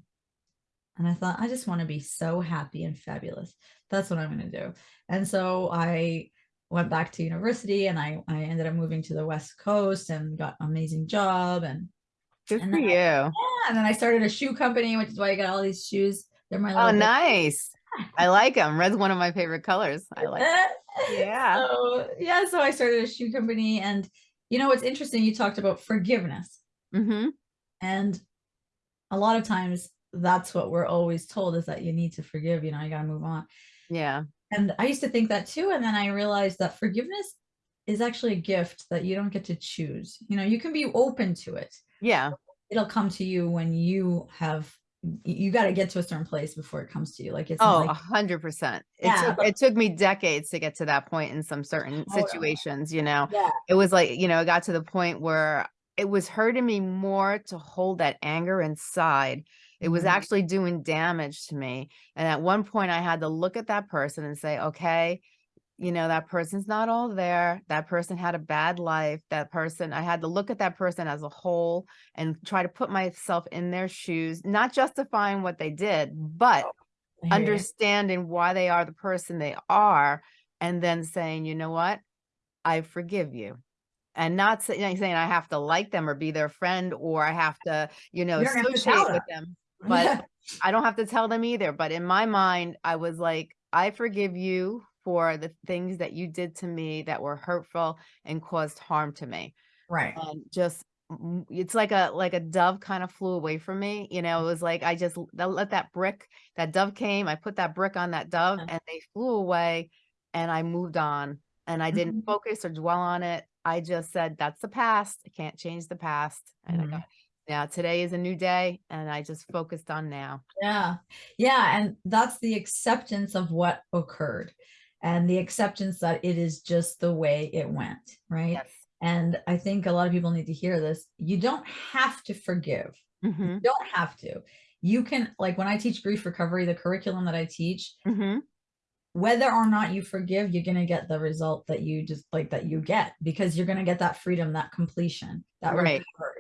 And I thought, I just want to be so happy and fabulous. That's what I'm going to do. And so I went back to university and I, I ended up moving to the West Coast and got an amazing job. And Good And for I- you. yeah, and then I started a shoe company, which is why I got all these shoes. They're my Oh, nice. *laughs* I like them. Red's one of my favorite colors. I like *laughs* Yeah. So yeah, so I started a shoe company, and you know what's interesting? You talked about forgiveness, hmm and a lot of times that's what we're always told is that you need to forgive. You know, you got to move on. Yeah. And I used to think that too, and then I realized that forgiveness is actually a gift that you don't get to choose. You know, you can be open to it. Yeah. It'll come to you when you have. You got to get to a certain place before it comes to you. Like it's Oh, a hundred percent. It took, it took me decades to get to that point in some certain Oh, situations, you know, yeah, it was like, you know, it got to the point where it was hurting me more to hold that anger inside. It was Mhm. actually doing damage to me. And at one point I had to look at that person and say, okay, you know, that person's not all there. That person had a bad life. That person, I had to look at that person as a whole and try to put myself in their shoes, not justifying what they did, but you. understanding why they are the person they are and then saying you know what i forgive you and not say, saying i have to like them or be their friend or i have to you know You don't have to associate with them. But i don't have to tell them either but in my mind i was like i forgive you for the things that you did to me that were hurtful and caused harm to me right. and just it's like a like a dove kind of flew away from me you know it was like i just let that brick that dove came i put that brick on that dove and they flew away and i moved on and i didn't Mhm. focus or dwell on it i just said that's the past i can't change the past and i Mhm. got now today is a new day and i just focused on now Yeah. Yeah. And that's the acceptance of what occurred and the acceptance that it is just the way it went. Right. yes And I think a lot of people need to hear this. You don't have to forgive. hmm You don't have to. You can, like when I teach grief recovery, the curriculum that I teach, hmm whether or not you forgive, you're going to get the result that you just like that you get because you're going to get that freedom, that completion, that Right. recovery.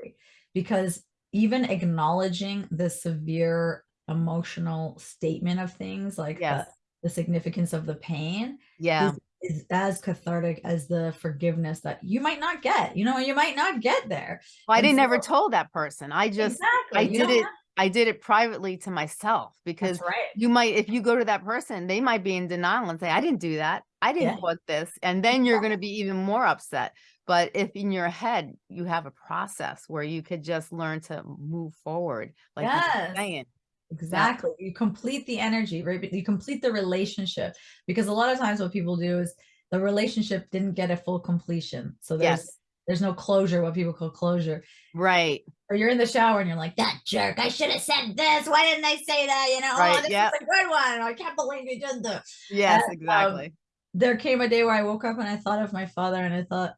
Because even acknowledging the severe emotional statement of things like yes the, the significance of the pain yeah is, is as cathartic as the forgiveness that you might not get. You know, you might not get there. well i didn't never so- told that person i just exactly. i You did it have- i did it privately to myself because right. you might if you go to that person they might be in denial and say i didn't do that i didn't Yeah. put this and then you're going to be even more upset but if in your head you have a process where you could just learn to move forward like Yes. saying Exactly. You complete the energy, right? You complete the relationship because a lot of times what people do is the relationship didn't get a full completion. So there's yes there's no closure, what people call closure. Right. Or you're in the shower and you're like, that jerk, I should have said this. Why didn't I say that? You know, oh, Right, this yep. is a good one. I can't believe you did this. Yes, um, exactly. There came a day where I woke up and I thought of my father and I thought,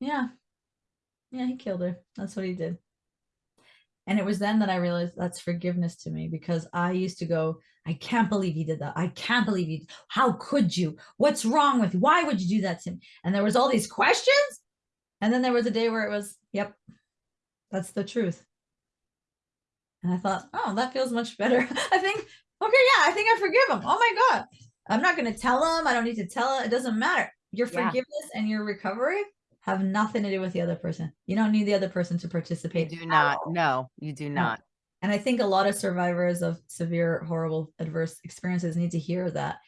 yeah, yeah, he killed her. That's what he did. And it was then that I realized that's forgiveness to me because I used to go, I can't believe he did that. I can't believe you. How could you? What's wrong with you? Why would you do that to me? And there was all these questions. And then there was a day where it was, yep, that's the truth. And I thought, oh, that feels much better. *laughs* I think, okay, yeah, I think I forgive him. Oh my God. I'm not going to tell them. I don't need to tell him. It doesn't matter. Your Yeah. forgiveness and your recovery have nothing to do with the other person. You don't need the other person to You participate. do not. all. No, you do not. And I think a lot of survivors of severe, horrible, adverse experiences need to hear that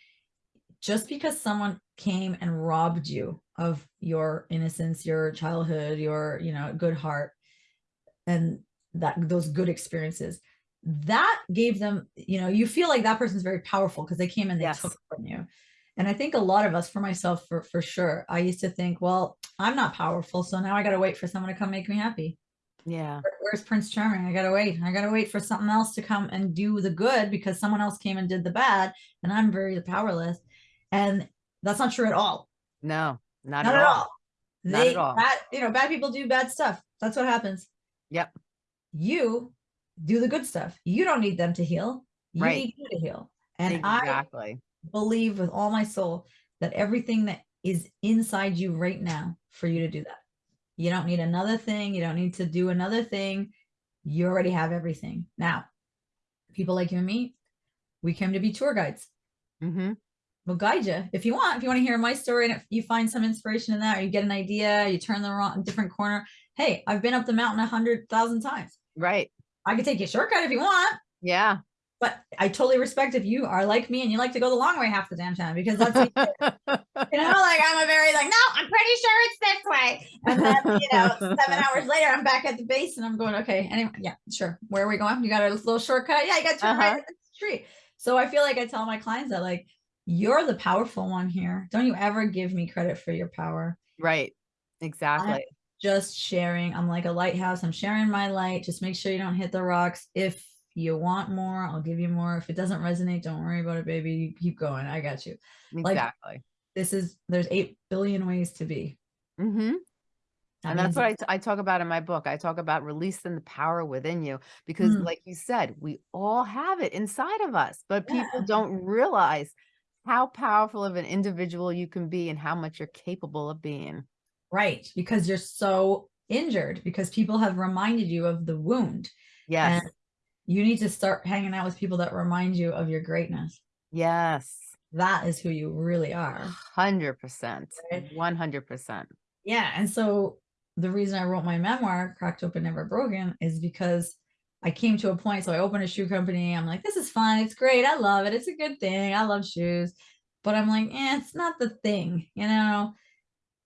just because someone came and robbed you of your innocence, your childhood, your, you know, good heart, and that those good experiences, that gave them, you know, you feel like that person's very powerful because they came and they Yes. took from you. And I think a lot of us, for myself, for, for sure, I used to think, well, I'm not powerful. So now I got to wait for someone to come make me happy Yeah. where- where's Prince Charming? I gotta wait. I gotta wait for something else to come and do the good because someone else came and did the bad, and I'm very powerless. And that's not true at all. No, not, Not at all. all. Not at They all. bad, you know, bad people do bad stuff. That's what happens. Yep. You do the good stuff. You don't need them to heal. You Right. need you to heal. And I believe with all my soul that everything that is inside you right now for you to do that. You don't need another thing. You don't need to do another thing. You already have everything. Now, people like you and me, we came to be tour guides. hmm We'll guide you if you want. If you want to hear my story and if you find some inspiration in that, or you get an idea, you turn the wrong different corner. Hey, I've been up the mountain a hundred thousand times. Right. I could take you a shortcut if you want. Yeah. But I totally respect if you are like me and you like to go the long way half the damn time because that's *laughs* you know, like I'm a very like, no, I'm pretty sure it's this way. And then, you know, seven hours *laughs* later, I'm back at the base and I'm going, okay, anyway, yeah, sure. Where are we going? You got a little shortcut? Yeah, you got to turn Uh-huh. at the street. So I feel like I tell my clients that like, you're the powerful one here. Don't you ever give me credit for your power. right. Exactly. Just sharing. I'm like a lighthouse. I'm sharing my light. Just make sure you don't hit the rocks. If you want more, I'll give you more. If it doesn't resonate, don't worry about it, baby. You keep going. I got you. like, exactly. This is there's eight billion ways to be. Mm -hmm. That and that's what I, I talk about in my book. I talk about releasing the power within you because, Mm. like you said, we all have it inside of us, but people Yeah. don't realize how powerful of an individual you can be and how much you're capable of being. Right because you're so injured because people have reminded you of the wound. Yes. And you need to start hanging out with people that remind you of your greatness. yes. That is who you really are. 100%. Right. 100%. Yeah. And so the reason I wrote my memoir, Cracked Open Never Broken, is because I came to a point. So I opened a shoe company. I'm like, this is fun. It's great. I love it. It's a good thing. I love shoes. But I'm like, eh, it's not the thing, you know?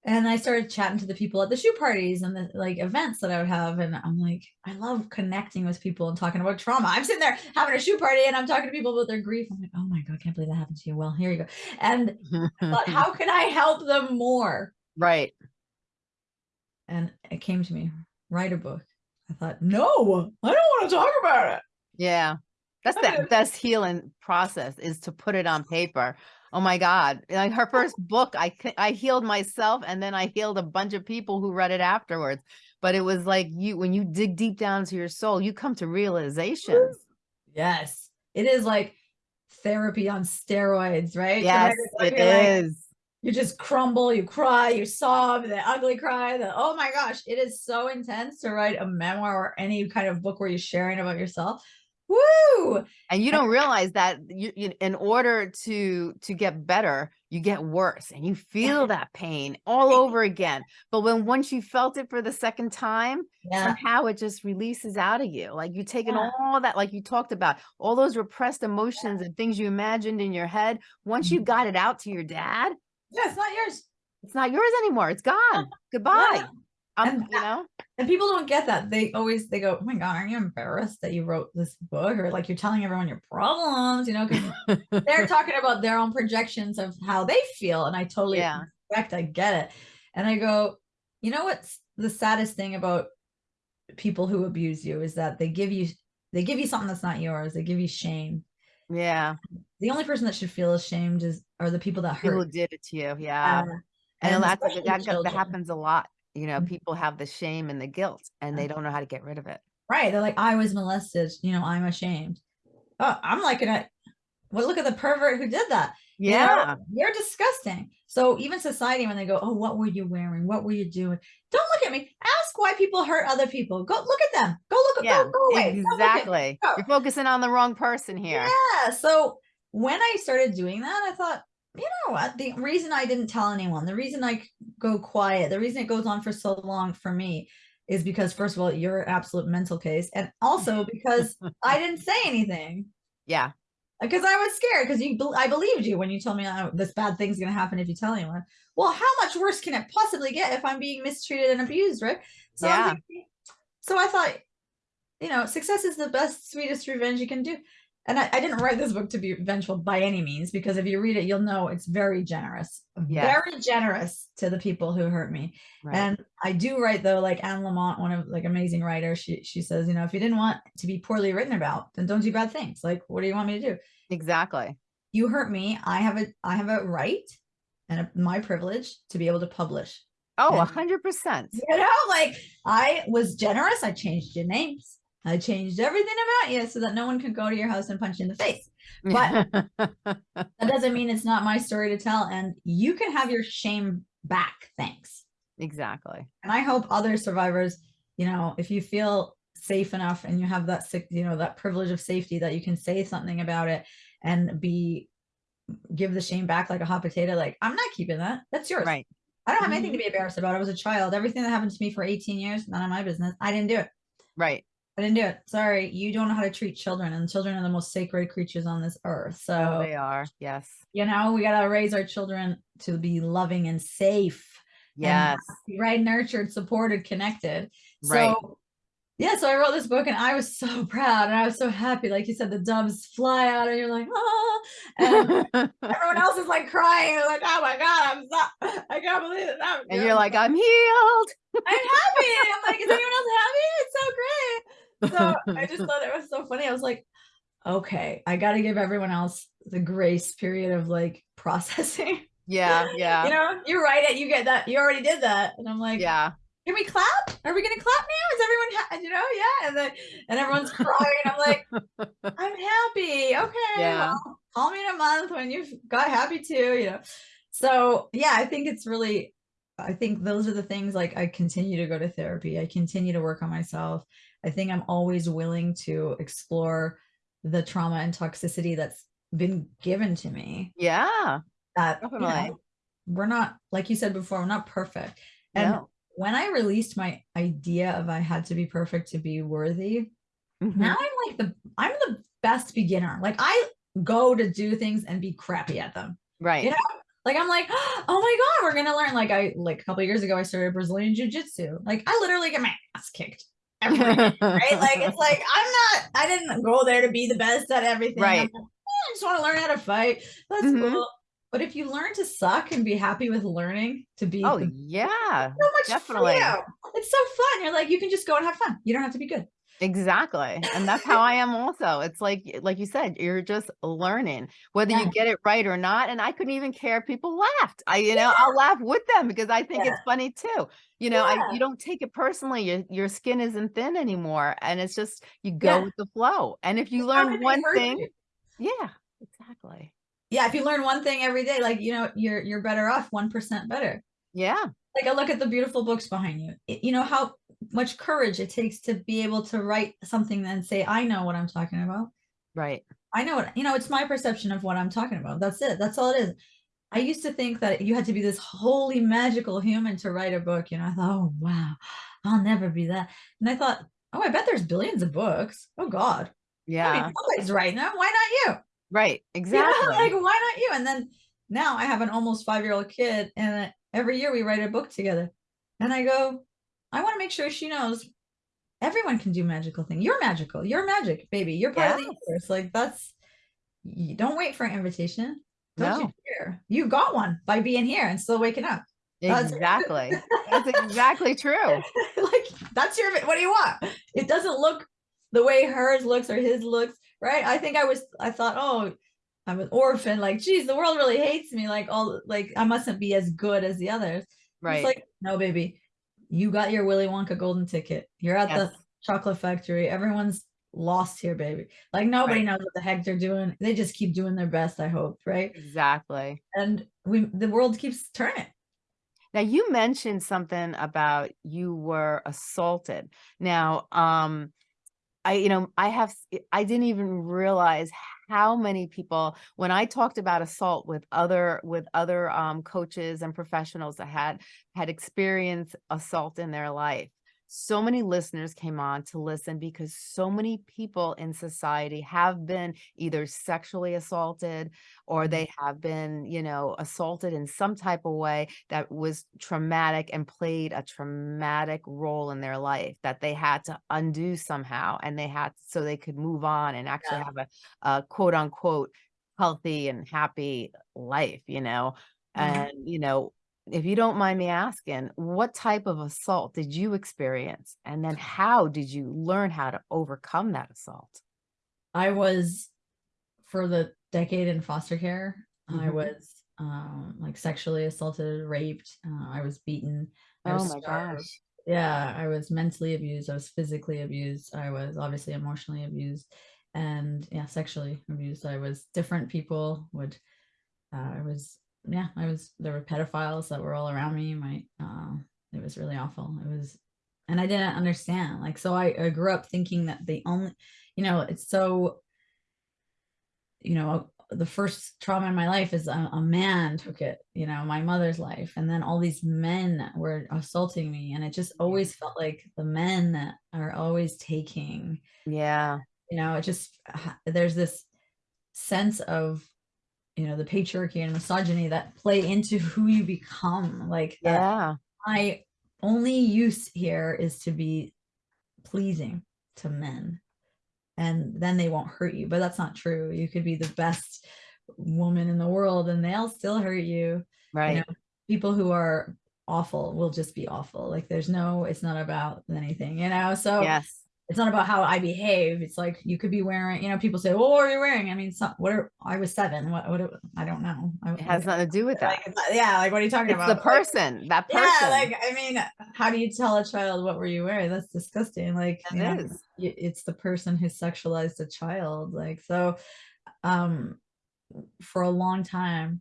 And I started chatting to the people at the shoe parties and the like events that I would have. And I'm like, I love connecting with people and talking about trauma. I'm sitting there having a shoe party and I'm talking to people about their grief. I'm like, oh my God, I can't believe that happened to you. Well, here you go. And I thought, how *laughs* can I help them more? right. and it came to me write a book i thought no i don't want to talk about it Yeah. That's the best healing process is to put it on paper. Oh my God. Like her first book, I, I healed myself and then I healed a bunch of people who read it afterwards. But it was like you when you dig deep down into your soul, you come to realizations. yes it is like therapy on steroids right Yes, write a book, it you're like- you just crumble you cry you sob the ugly cry the oh my gosh it is so intense to write a memoir or any kind of book where you're sharing about yourself woo And you don't realize that you, you in order to to get better, you get worse and you feel *laughs* that pain all over again. But when once you felt it for the second time, yeah somehow it just releases out of you. Like you've taken Yeah. all that, like you talked about, all those repressed emotions and things you imagined in your head. Once you Mhm. got it out to your dad, yeah it's not yours it's not yours anymore. It's gone. Goodbye. Um, And you know? And people don't get that. They always they go, "Oh my god, are you embarrassed that you wrote this book?" Or like you're telling everyone your problems, you know? Because *laughs* they're talking about their own projections of how they feel, and I totally Yeah. respect. I get it, and I go, you know what's the saddest thing about people who abuse you is that they give you they give you something that's not yours. They give you shame. Yeah. The only person that should feel ashamed is are the people that People who did it to you. Yeah. Uh, And, and that's, that happens a lot. You know, Mhm. people have the shame and the guilt and they don't know how to get rid of it. Right. They're like, I was molested, you know, I'm ashamed. Oh, I'm like, well, look at the pervert who did that. you know? Yeah. You're disgusting. So even society, when they go, Oh, what were you wearing? What were you doing? Don't look at me. Ask why people hurt other people. Go look at them. Go look at Yeah. go, go away. Don't look at- Exactly. go. You're focusing on the wrong person here. Yeah. So when I started doing that, I thought, you know what? The reason I didn't tell anyone, the reason I go quiet, the reason it goes on for so long for me is because, first of all, you're an absolute mental case. And also *laughs* because I didn't say anything Yeah. because I was scared because you, I believed you when you told me oh, this bad thing's going to happen if you tell anyone. Well, how much worse can it possibly get if I'm being mistreated and abused, right? So, Yeah. thinking- so I thought, you know, success is the best, sweetest revenge you can do. And I, I didn't write this book to be vengeful by any means, because if you read it, you'll know it's very generous, Yes. very generous to the people who hurt me. Right. And I do write though, like Anne Lamott, one of like amazing writer, she she says, you know, if you didn't want to be poorly written about, then don't do bad things. Like, what do you want me to do? exactly. You hurt me. I have a I have a right and a, my privilege to be able to publish. Oh, a hundred percent. You know, like I was generous. I changed your names. I changed everything about you so that no one could go to your house and punch you in the face. But- *laughs* That doesn't mean it's not my story to tell. And you can have your shame back. Thanks. exactly. And I hope other survivors, you know, if you feel safe enough and you have that sick, you know, that privilege of safety that you can say something about it and be give the shame back like a hot potato. Like, I'm not keeping that. That's yours. Right. I don't have anything mm-hmm. to be embarrassed about. I was a child. Everything that happened to me for 18 years, none of my business. I didn't do it. Right. I didn't do it. Sorry. You don't know how to treat children, and children are the most sacred creatures on this earth. So Oh, they are. Yes. you know, we gotta raise our children to be loving and safe. Yes. happy, right? Nurtured, supported, connected. Right. So yeah, so I wrote this book and I was so proud and I was so happy. Like you said, the doves fly out and you're like, oh, and *laughs* everyone else is like crying. They're like, oh my God, I'm so I can't believe it. I'm, and you're like, I'm healed. I'm happy. I'm like, is anyone else happy? It's so great. *laughs* So I just thought *laughs* it was so funny. I was like, okay, I got to give everyone else the grace period of like *laughs* processing. Yeah. Yeah. You know, you write it, you get that, you already did that. And I'm like, yeah. can we clap? Are we gonna clap now? Is everyone, ha- you know, yeah? And then, and everyone's crying. I'm like, I'm happy. Okay. Yeah. well, call me in a month when you've got happy too, you know? So yeah, I think it's really, I think those are the things like I continue to go to therapy. I continue to work on myself. I think I'm always willing to explore the trauma and toxicity that's been given to me Yeah. that you know, we're not like you said before we're not perfect and No. when i released my idea of i had to be perfect to be worthy Mhm. now i'm like the i'm the best beginner like i go to do things and be crappy at them Right. you know, like i'm like *gasps* oh my god we're gonna learn like i like a couple of years ago i started brazilian jiu-jitsu like i literally get my ass kicked right like it's *laughs* like i'm not i didn't go there to be the best at everything Right. like, "Eh, i just want to learn how to fight that's Mhm. cool but if you learn to suck and be happy with learning to be oh yeah. so much definitely. freedom. it's so fun you're like you can just go and have fun you don't have to be good Exactly. And that's how I am also. It's like like you said, you're just learning whether Yeah. you get it right or not. And I couldn't even care if people laughed. I, you know, I'll laugh with them because I think Yeah. it's funny too. You know, Yeah. I you don't take it personally. Your your skin isn't thin anymore. And it's just you go Yeah. with the flow. And if you It's learn one thing, you. yeah, exactly. yeah if you learn one thing every day like you know you're you're better off 1% better Yeah. like I look at the beautiful books behind you. It- you know how much courage it takes to be able to write something and say, I know what I'm talking about. Right. I know what, you know, it's my perception of what I'm talking about. That's it. That's all it is. I used to think that you had to be this holy magical human to write a book. You know, I thought, oh, wow, I'll never be that. And I thought, oh, I bet there's billions of books. Oh, God. Yeah. I mean, somebody's writing them. Why not you? Right. You know, *laughs* Exactly. like, why not you? And then now I have an almost five year old kid, and every year we write a book together. And I go, I want to make sure she knows everyone can do magical things. You're magical. You're magic, baby. You're part of the universe. Like, that's, you don't wait for an invitation. Don't No. you. You got one by being here and still waking up. That's- Exactly. That's *laughs* exactly true. like that's your what do you want it doesn't look the way hers looks or his looks right i think i was i thought oh i'm an orphan like geez the world really hates me like all like i mustn't be as good as the others Right. it's like no baby you got your willy wonka golden ticket you're at Yes. the chocolate factory everyone's lost here baby like nobody Right. knows what the heck they're doing they just keep doing their best i hope right Exactly. and we the world keeps turning Now you mentioned something about you were assaulted. Now, um, I, you know, I have, I didn't even realize how many people, when I talked about assault with other, with other, um, coaches and professionals that had, had experienced assault in their life. So many listeners came on to listen because so many people in society have been either sexually assaulted or they have been, you know, assaulted in some type of way that was traumatic and played a traumatic role in their life that they had to undo somehow and they had so they could move on and actually Yeah. have a, a quote unquote healthy and happy life, you know. Mhm. And, you know, if you don't mind me asking, what type of assault did you experience? And then how did you learn how to overcome that assault? I was for the decade in foster care. I Mhm. was um, like sexually assaulted, raped. Uh, I was beaten. I Oh was my starved. gosh. Yeah, I was mentally abused. I was physically abused. I was obviously emotionally abused, and yeah, sexually abused. I was different people would. Uh, I was yeah. I was there were pedophiles that were all around me. My uh, it was really awful. It was, and I didn't understand. Like so, I, I grew up thinking that the only, you know, it's so you know, the first trauma in my life is a, a man took it, you know, my mother's life. And then all these men were assaulting me. And it just always felt like the men are always taking, Yeah. you know, it just, there's this sense of, you know, the patriarchy and misogyny that play into *laughs* who you become. Like, uh, Yeah. my only use here is to be pleasing to men and then they won't hurt you but that's not true you could be the best woman in the world and they'll still hurt you Right. know, people who are awful will just be awful like there's no it's not about anything you know so yes. It's not about how i behave it's like you could be wearing you know people say well what are you wearing i mean so, what are, i was seven what what i don't know I, It has nothing to do with that. like, yeah like what are you talking It's about the Like, person, that person. yeah, like I mean, how do you tell a child what were you wearing? That's disgusting. Like It know, is. it's the person who sexualized a child. Like so, um, for a long time,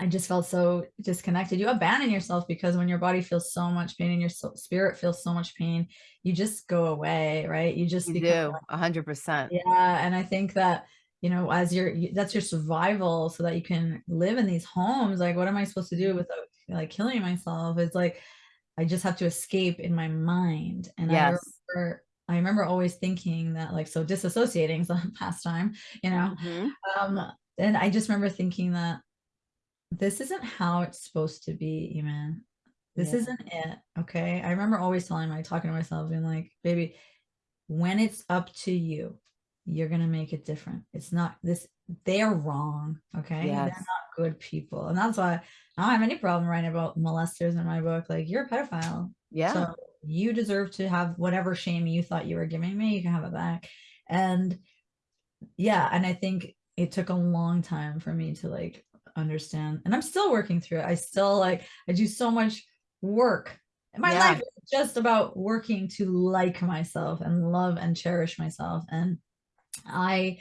I just felt so disconnected. You abandon yourself because when your body feels so much pain and your so- spirit feels so much pain, you just go away, right? You just You do, a hundred percent. yeah, and I think that you know, as your that's your survival, so that you can live in these homes. Like, what am I supposed to do Mm-hmm. without like killing myself? It's like I just have to escape in my mind. And I Yes. remember, I remember always thinking that like so disassociating *laughs* is a pastime, you know. Mhm. Um, and I just remember thinking that this isn't how it's supposed to be, even. This Yeah. isn't it. Okay. I remember always telling my talking to myself being like, baby, when it's up to you, you're gonna make it different. It's not this, they're wrong. Okay. They're not good people. And that's why I don't have any problem writing about molesters in my book. Like, you're a pedophile. Yeah. So you deserve to have whatever shame you thought you were giving me, you can have it back. And yeah, and I think it took a long time for me to like understand. And I'm still working through it. I still like I do so much work. My Yeah. life is just about working to like myself and love and cherish myself. And I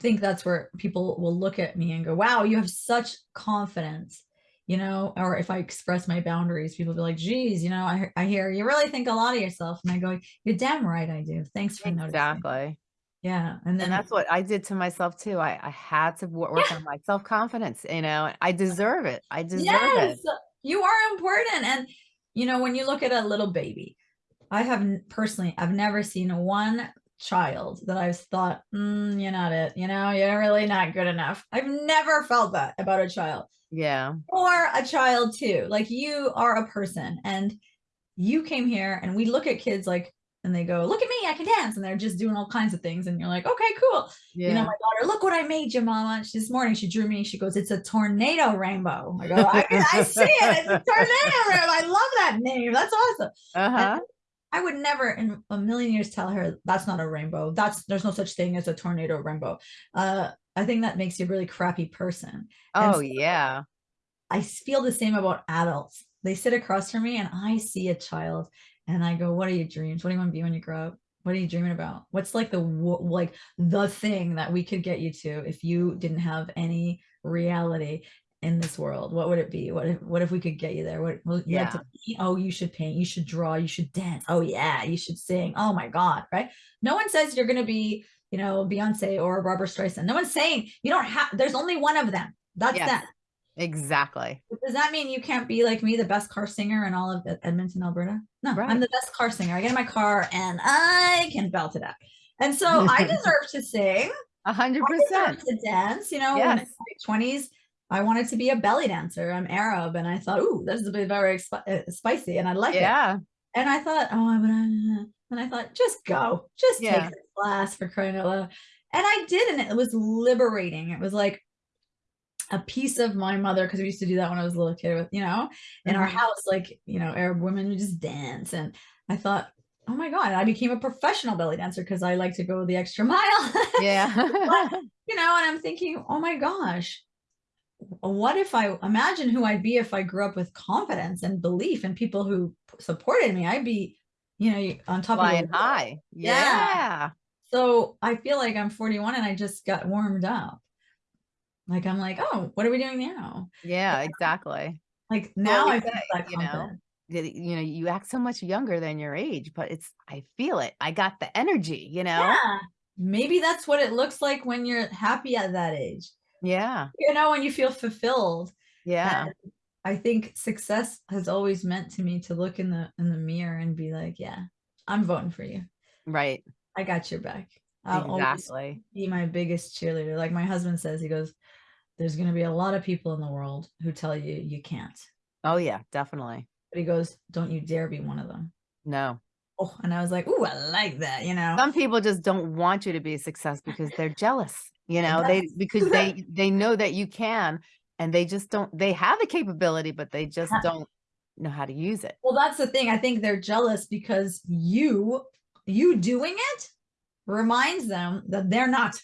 think that's where people will look at me and go, wow, you have such confidence, you know, or if I express my boundaries, people be like, geez, you know, I, I hear you really think a lot of yourself. And I go, you're damn right I do. Thanks for noticing. Exactly. Yeah. And then And that's what I did to myself too. I, I had to work Yeah. on my self-confidence, you know, I deserve it. I deserve yes, it. you are important. And, you know, when you look at a little baby, I have personally, I've never seen one child that I've thought, mm, you're not it, you know, you're really not good enough. I've never felt that about a child. Yeah. or a child too. Like you are a person and you came here and we look at kids like and they go, look at me, I can dance. And they're just doing all kinds of things. And you're like, okay, cool. Yeah. You know, my daughter, look what I made you, mama. She- This morning she drew me, she goes, it's a tornado rainbow. I go, I, I *laughs* see it. It's a tornado rainbow. I love that name. That's awesome. uh-huh. I would never in a million years tell her that's not a rainbow. That's there's no such thing as a tornado rainbow. Uh, I think that makes you a really crappy person. Oh, so- yeah. I feel the same about adults. They sit across from me and I see a child and I go, what are your dreams? What do you want to be when you grow up? What are you dreaming about? What's like the like the thing that we could get you to if you didn't have any reality in this world? What would it be? What if what if we could get you there? What you like to paint? Oh, you should paint, you should draw, you should dance. Oh yeah, you should sing. Oh my God, right? No one says you're gonna be, you know, Beyonce or Barbra Streisand. No one's saying you don't have there's only one of them. That's Yes. that. Exactly. Does that mean you can't be like me, the best car singer in all of Edmonton, Alberta? No, Right. I'm the best car singer. I get in my car and I can belt it out. And so *laughs* I deserve to sing. A hundred percent. to dance. You know, in Yes. my 20s, I wanted to be a belly dancer. I'm Arab. And I thought, ooh, this is a bit very uh, spicy. And I like it. Yeah. And I thought, oh, I'm gonna, and I thought, just go, just Yeah. take the class for crying out loud. And I did, and it was liberating. It was like a piece of my mother, because we used to do that when I was a little kid with, you know, in our Mhm. house, like, you know, Arab women would just dance. And I thought, oh my God, I became a professional belly dancer because I like to go the extra *laughs* mile. Yeah. *laughs* you know, and I'm thinking, oh my gosh, what if I imagine who I'd be if I grew up with confidence and belief and people who supported me? I'd be, you know, on top of Flying world. high. Yeah. Yeah. So I feel like I'm 41 and I just got warmed up. Like I'm like, oh, what are we doing now? Yeah, exactly. Like now we I feel that you know, confident. You know, you act so much younger than your age, but it's I feel it. I got the energy, you know? Yeah. Maybe that's what it looks like when you're happy at that age. Yeah. You know, when you feel fulfilled. Yeah. And I think success has always meant to me to look in the in the mirror and be like, yeah, I'm voting for you. Right. I got your back. I'll Exactly. be my biggest cheerleader. Like my husband says, he goes, There's gonna be a lot of people in the world who tell you you can't. Oh yeah, definitely. But he goes, Don't you dare be one of them. No. Oh, and I was like, Ooh, I like that, you know. Some people just don't want you to be a success because they're jealous, you know, they because they they know that you can and they just don't they have the capability, but they just don't know how to use it. Well, that's the thing. I think they're jealous because you you doing it reminds them that they're not.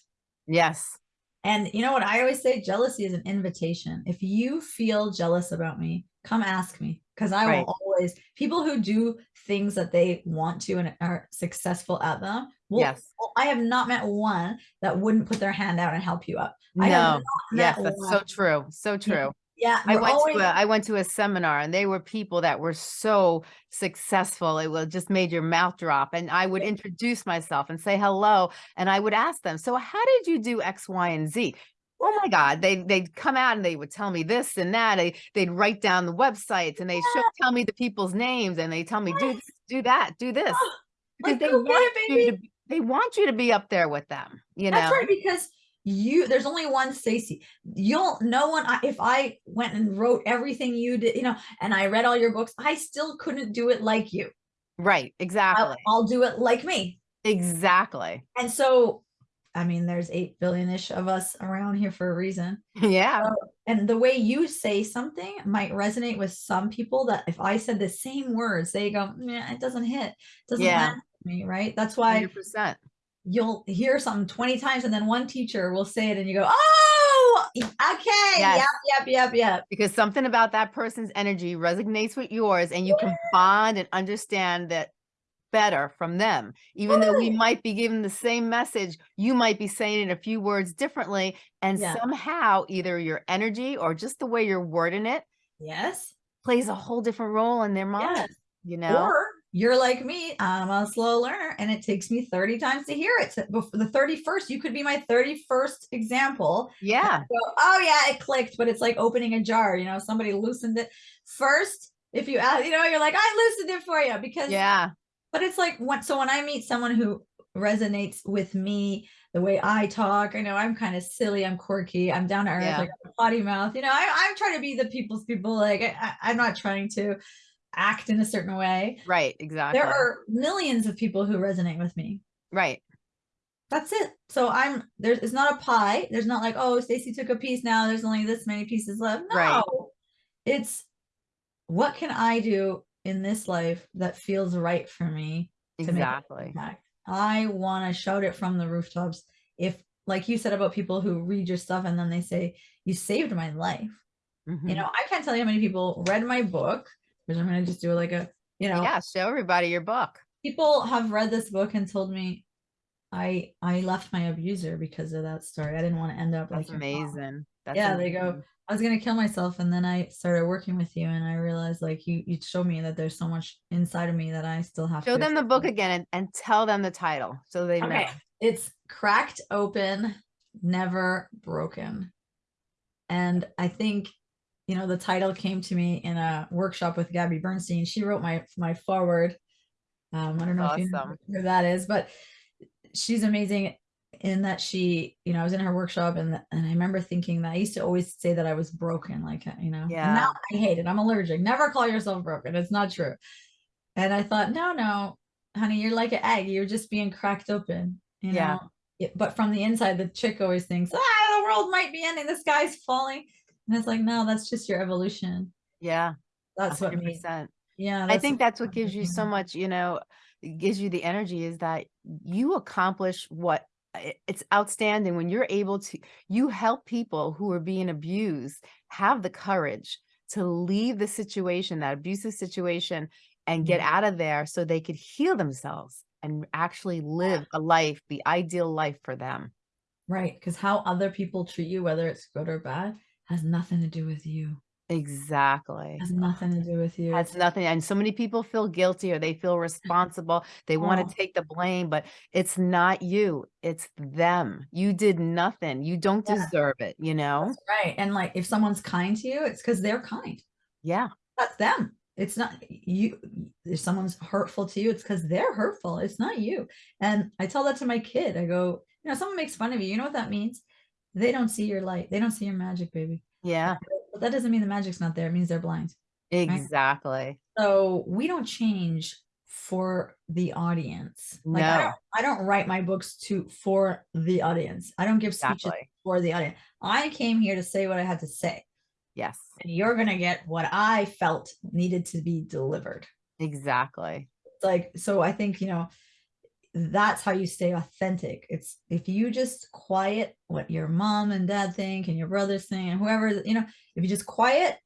Yes. And you know what I always say? Jealousy is an invitation. If you feel jealous about me, come ask me because I Right. will always. People who do things that they want to and are successful at them. Will, Yes. well, I have not met one that wouldn't put their hand out and help you up. No. Yes, that's one. so true. So true. Yeah, I went always- to a I went to a seminar and they were people that were so successful. It was just made your mouth drop. And I would introduce myself and say hello. And I would ask them, so how did you do X, Y, and Z? Oh my God. They they'd come out and they would tell me this and that. They they'd write down the websites and they show tell me the people's names and they tell me, do this, do that, do this. Oh, because like, they want you to be- they want you to be up there with them, you That's know. right, because you there's only one Stacy. You'll no one I, if I went and wrote everything you did, you know, and I read all your books, I still couldn't do it like you. Right. I'll, Exactly. I'll do it like me. Exactly. And so, I mean, there's eight billion-ish of us around here for a reason. *laughs* Yeah. And the way you say something might resonate with some people that if I said the same words, they go, yeah, it doesn't hit, doesn't Yeah. me, right? That's why Hundred percent. You'll hear something 20 times and then one teacher will say it and you go, oh, okay, Yes. yep, yep, yep, yep. because something about that person's energy resonates with yours and you can bond and understand that better from them even though we might be given the same message you might be saying it a few words differently and Yeah. somehow either your energy or just the way you're wording it Yes. plays a whole different role in their mind Yes. you know Or you're like me, I'm a slow learner and it takes me 30 times to hear it. So before the 31st, you could be my 31st example. yeah Go, oh yeah, it clicked, but it's like opening a jar, you know, somebody loosened it first. If you ask, you know, you're like, I loosened it for you because yeah but it's like when so when I meet someone who resonates with me, the way I talk, I know I'm kind of silly, I'm quirky, I'm down to earth, Yeah. like a potty mouth. You know, I, I'm trying to be the people's people. Like I, I- I'm not trying to act in a certain way. Right, exactly. There are millions of people who resonate with me. Right. That's it. So I'm there's it's not a pie. There's not like, oh, Stacy took a piece now. There's only this many pieces left. No. Right. It's what can I do in this life that feels right for me Exactly. I want to shout it from the rooftops. If like you said about people who read your stuff and then they say, You saved my life. You Mhm. know, I can't tell you how many people read my book, which I'm gonna just do like a, you know, Yeah, show everybody your book. people have read this book and told me I I left my abuser because of that story. I didn't want to end up like That's mom. amazing. That's Yeah, they go. I was gonna kill myself, and then I started working with you, and I realized like you you showed me that there's so much inside of me that I still have Show to Show them the book again and, and tell them the title so they know. Okay, it's cracked open, never broken, and I think you know the title came to me in a workshop with Gabby Bernstein. She wrote my my foreword. Um, I don't know if you know who that is, but she's amazing in that she, you know, I was in her workshop and and I remember thinking that I used to always say that I was broken, like uh, you know, and Yeah. now I hate it. I'm allergic. Never call yourself broken. It's not true. And I thought, no, no, honey, you're like an egg. You're just being cracked open, you Yeah. know. It- but from the inside, the chick always thinks, ah, the world might be ending. The sky's falling. And it's like, no, that's just your evolution. Yeah. That's what hundred made. percent. Yeah. I think that's what what gives you so much, you know, gives you the energy is that you accomplish what it's outstanding when you're able to you help people who are being abused have the courage to leave the situation, that abusive situation and get mm-hmm. out of there so they could heal themselves and actually live *sighs* a life, the ideal life for them. Right. Because how other people treat you, whether it's good or bad, has nothing to do with you. Exactly. Has nothing to do with you. Has nothing, and so many people feel guilty or they feel responsible. They want Oh. to take the blame, but it's not you, it's them. You did nothing. You don't Yeah. deserve it, you know? That's right. And like if someone's kind to you, it's because they're kind. Yeah, That's them. It's not you. If someone's hurtful to you, it's because they're hurtful. It's not you. And I tell that to my kid. I go, you know, someone makes fun of you. You know what that means? They don't see your light. They don't see your magic, baby. yeah, But that doesn't mean the magic's not there. It means they're blind. exactly. So we don't change for the audience. Like I No. don't I don't write my books to for the audience. I don't give speeches Exactly. for the audience. I came here to say what I had to say. Yes, And you're gonna get what I felt needed to be delivered. exactly. Like so I think, you know, that's how you stay authentic. It's if you just quiet what your mom and dad think and your brothers think and whoever, you know, if you just quiet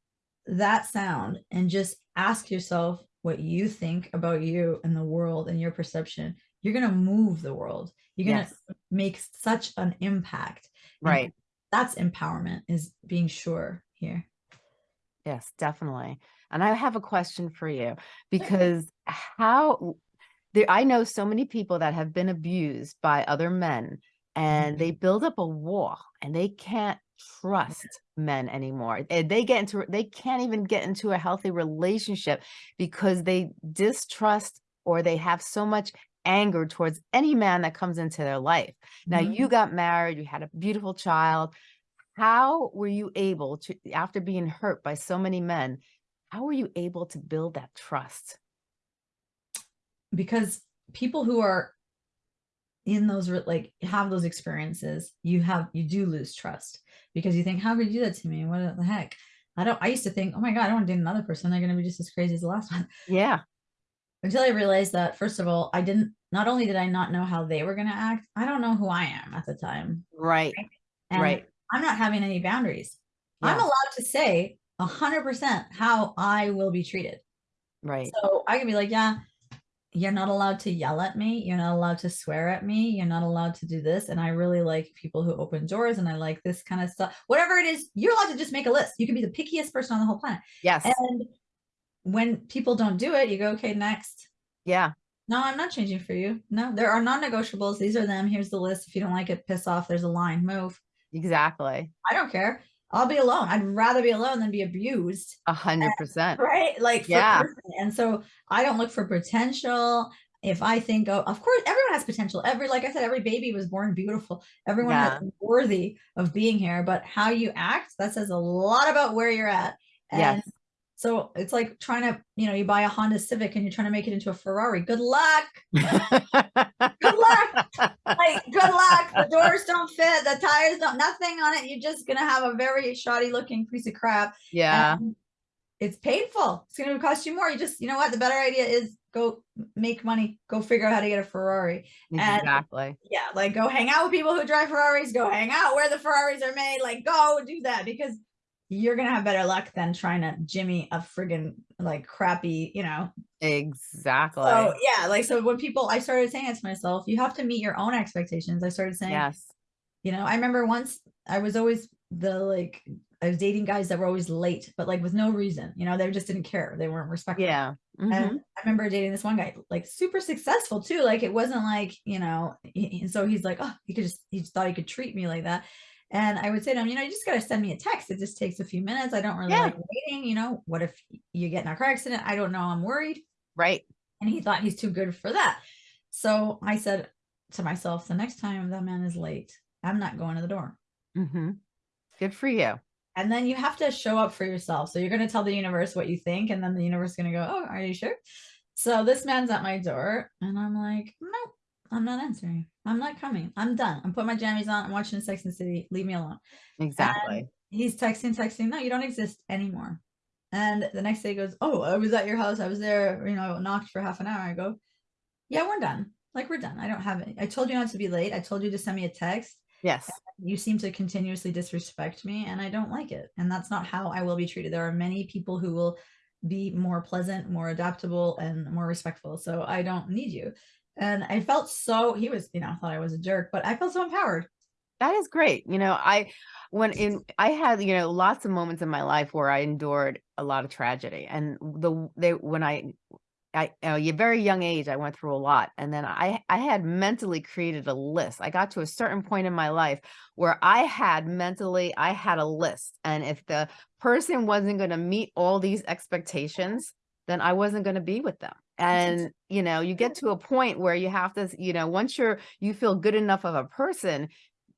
that sound and just ask yourself what you think about you and the world and your perception, you're going to move the world. You're going to Yes. make such an impact. And Right. That's empowerment is being sure here. Yes, definitely. And I have a question for you because how there I know so many people that have been abused by other men and they build up a wall and they can't trust men anymore. And they get into they can't even get into a healthy relationship because they distrust or they have so much anger towards any man that comes into their life. Now Mhm. you got married, you had a beautiful child. How were you able to, after being hurt by so many men, how were you able to build that trust? Because people who are in those like have those experiences you have you do lose trust because you think how could you do that to me? What the heck? I don't i used to think oh my god i don't want to date another person. They're going to be just as crazy as the last one. Yeah, until i realized that first of all i didn't not only did i not know how they were going to act i don't know who i am at the time. Right, and right. i'm not having any boundaries. I'm allowed to say 100% how i will be treated. Right. so I can be like, yeah, you're not allowed to yell at me. You're not allowed to swear at me. You're not allowed to do this. And I really like people who open doors and I like this kind of stuff. Whatever it is, you're allowed to just make a list. You can be the pickiest person on the whole planet. Yes. And when people don't do it, you go, okay, next. Yeah, No, I'm not changing for you. No, there are non negotiables. These are them. Here's the list. If you don't like it, piss off. There's a line. Move. exactly. I don't care. I'll be alone. I'd rather be alone than be abused. A hundred percent. right like Yeah. and so i don't look for potential if i think oh of course everyone has potential every like i said every baby was born beautiful everyone Yeah. is worthy of being here but how you act that says a lot about where you're at and Yes. So it's like trying to, you know, you buy a Honda Civic and you're trying to make it into a Ferrari. Good luck. *laughs* Good luck. Like, good luck. The doors don't fit. The tires don't, nothing on it. You're just going to have a very shoddy looking piece of crap. Yeah. and It's painful. It's going to cost you more. You just, you know what? The better idea is go make money, go figure out how to get a Ferrari. and- Exactly. Yeah. Like go hang out with people who drive Ferraris, go hang out where the Ferraris are made. Like go do that because you're going to have better luck than trying to jimmy a friggin' like crappy, you know, Exactly. so yeah, like so when people I started saying it to myself, you have to meet your own expectations. I started saying, Yes. you know, I remember once I was always the like I was dating guys that were always late, but like with no reason, you know, they just didn't care. They weren't respectful. Yeah. Mhm. And I remember dating this one guy, like super successful too. Like it wasn't like, you know, he- and so he's like, oh, he could just, he just thought he could treat me like that. And I would say to him, you know, you just got to send me a text. It just takes a few minutes. I don't really Yeah. like waiting. You know, what if you get in a car accident? I don't know. I'm worried Right. and he thought he's too good for that. So I said to myself, the next time that man is late, I'm not going to the door. hmm Good for you. And then you have to show up for yourself. So you're going to tell the universe what you think, and then the universe is going to go, "Oh, are you sure?" So this man's at my door, and I'm like, "No, I'm not answering. I'm not coming. I'm done. I'm putting my jammies on. I'm watching Sex and the City. Leave me alone." Exactly. he's texting, texting, no, you don't exist anymore. And the next day he goes, Oh, I was at your house. I was there, you know, knocked for half an hour. I go, Yeah, we're done. Like we're done. I don't have it. I told you not to be late. I told you to send me a text. yes. You seem to continuously disrespect me and I don't like it. And that's not how I will be treated. There are many people who will be more pleasant, more adaptable, and more respectful. So I don't need you. And I felt so he was, you know, I thought I was a jerk, but I felt so empowered. That is great. You know, I when in I had, you know, lots of moments in my life where I endured a lot of tragedy. And the they when I I at a very young age, I went through a lot. And then I I had mentally created a list. I got to a certain point in my life where I had mentally, I had a list. And if the person wasn't going to meet all these expectations, then I wasn't going to be with them. And you know, you get to a point where you have to, you know, once you're you feel good enough of a person,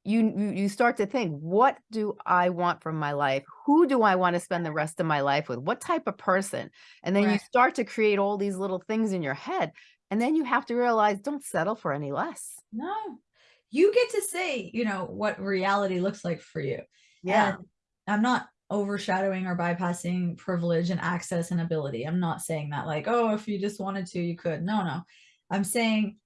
you you start to think what do i want from my life? Who do i want to spend the rest of my life with? What type of person? And then you start to create all these little things in your head and then you have to realize don't settle for any less. No, you get to say, you know, what reality looks like for you. yeah. And I'm not overshadowing or bypassing privilege and access and ability. I'm not saying that like, oh, if you just wanted to, you could. No, no. I'm saying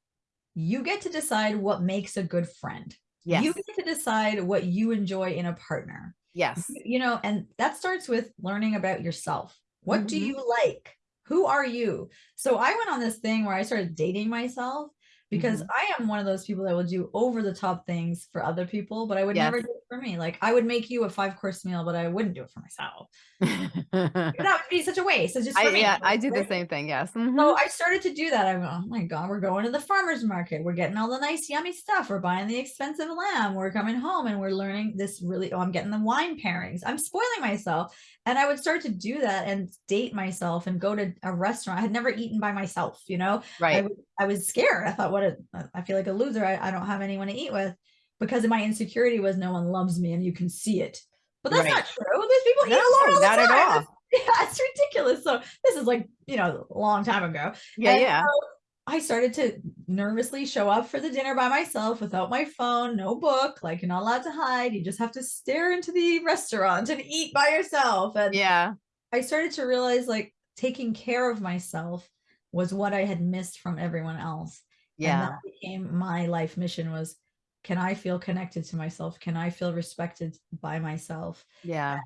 you get to decide what makes a good friend. yes You get to decide what you enjoy in a partner. yes You- You know, and that starts with learning about yourself. What do Mhm. you like? Who are you? So I went on this thing where I started dating myself because Mhm. I am one of those people that will do over the top things for other people, but I would never do for me. Like I would make you a five course meal, but I wouldn't do it for myself. *laughs* That would be such a waste. It's just I, yeah i do the same thing yes Mhm. So I started to do that. I went, oh my God, we're going to the farmer's market. We're getting all the nice, yummy stuff. We're buying the expensive lamb. We're coming home and we're learning this really, oh, I'm getting the wine pairings. I'm spoiling myself. And I would start to do that and date myself and go to a restaurant. I had never eaten by myself, you know? Right was- I was scared. I thought, what a, I feel like a loser. I, I don't have anyone to eat with because of my insecurity was no one loves me and you can see it. But that's Right. not true. There's people eat No, alone all the not at all. *laughs* Yeah, it's ridiculous. So this is like, you know, a long time ago. yeah And yeah so I started to nervously show up for the dinner by myself without my phone, no book, like you're not allowed to hide. You just have to stare into the restaurant and eat by yourself. And yeah I started to realize like taking care of myself was what I had missed from everyone else. And yeah that became my life mission was can I feel connected to myself? Can I feel respected by myself? yeah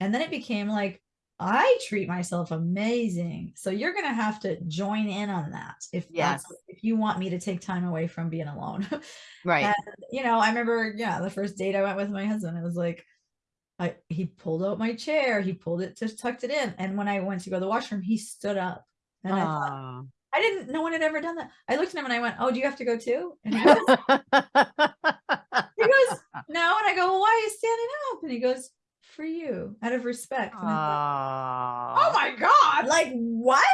And then it became like, I treat myself amazing. So you're going to have to join in on that if Yes. if you want me to take time away from being alone. *laughs* right And, you know, I remember, yeah, the first date I went with my husband, it was like, I he pulled out my chair, he pulled it, just tucked it in. And when I went to go to the washroom, he stood up. And I, thought. I didn't, no one had ever done that. I looked at him and I went, Oh, do you have to go too? And he goes, *laughs* he goes, No. And I go, Well, why are you standing up? And he goes, For you, out of respect. And I thought, Aw. oh my God, like what?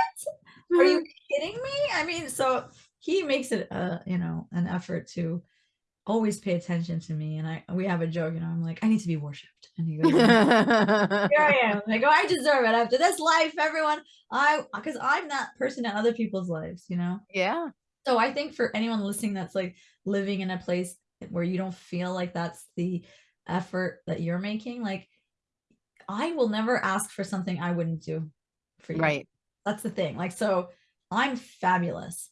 Are you *laughs* kidding me? I mean, so he makes it, uh, you know, an effort to always pay attention to me. And I we have a joke, you know, I'm like, I need to be worshipped. And he goes, *laughs* Here I am. I go, oh, I deserve it after this life, everyone. I because I'm that person in other people's lives, you know. yeah. So I think for anyone listening that's like living in a place where you don't feel like that's the effort that you're making, like I will never ask for something I wouldn't do for you. Right. That's the thing. Like, so I'm fabulous.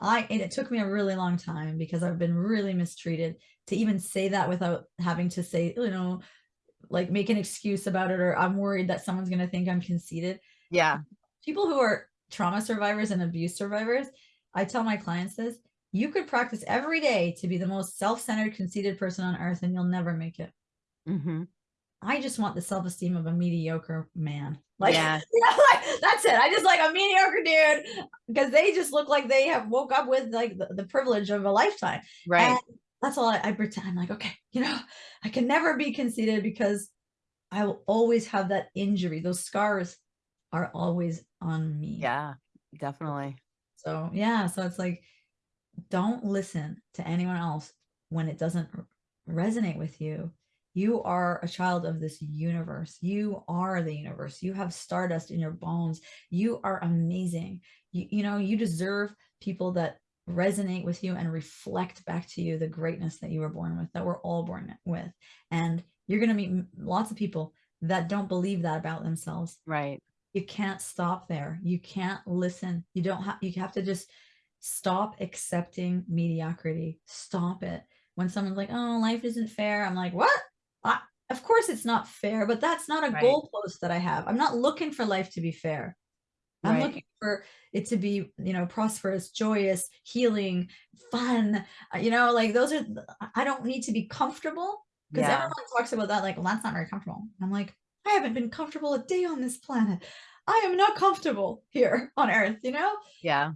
I, and it took me a really long time because I've been really mistreated to even say that without having to say, you know, like make an excuse about it or I'm worried that someone's going to think I'm conceited. Yeah. People who are trauma survivors and abuse survivors, I tell my clients this, you could practice every day to be the most self-centered, conceited person on earth and you'll never make it. hmm I just want the self-esteem of a mediocre man. Like, Yeah. *laughs* you know, like, that's it. I just like a mediocre dude because they just look like they have woke up with like the, the privilege of a lifetime. Right. And that's all I, I pretend. I'm like, okay, you know, I can never be conceited because I will always have that injury. Those scars are always on me. yeah. Definitely. So yeah, so it's like, don't listen to anyone else when it doesn't resonate with you. You are a child of this universe. You are the universe. You have stardust in your bones. You are amazing. You, you know, you deserve people that resonate with you and reflect back to you the greatness that you were born with, that we're all born with. And you're going to meet lots of people that don't believe that about themselves Right. you can't stop there you can't listen you don't have you have to just stop accepting mediocrity stop it when someone's like oh life isn't fair i'm like what I, of course it's not fair but that's not a Right. goalpost that i have i'm not looking for life to be fair i'm Right. looking for it to be you know prosperous joyous healing fun uh, you know like those are i don't need to be comfortable because Yeah. everyone talks about that like well that's not very comfortable i'm like i haven't been comfortable a day on this planet i am not comfortable here on earth you know Yeah.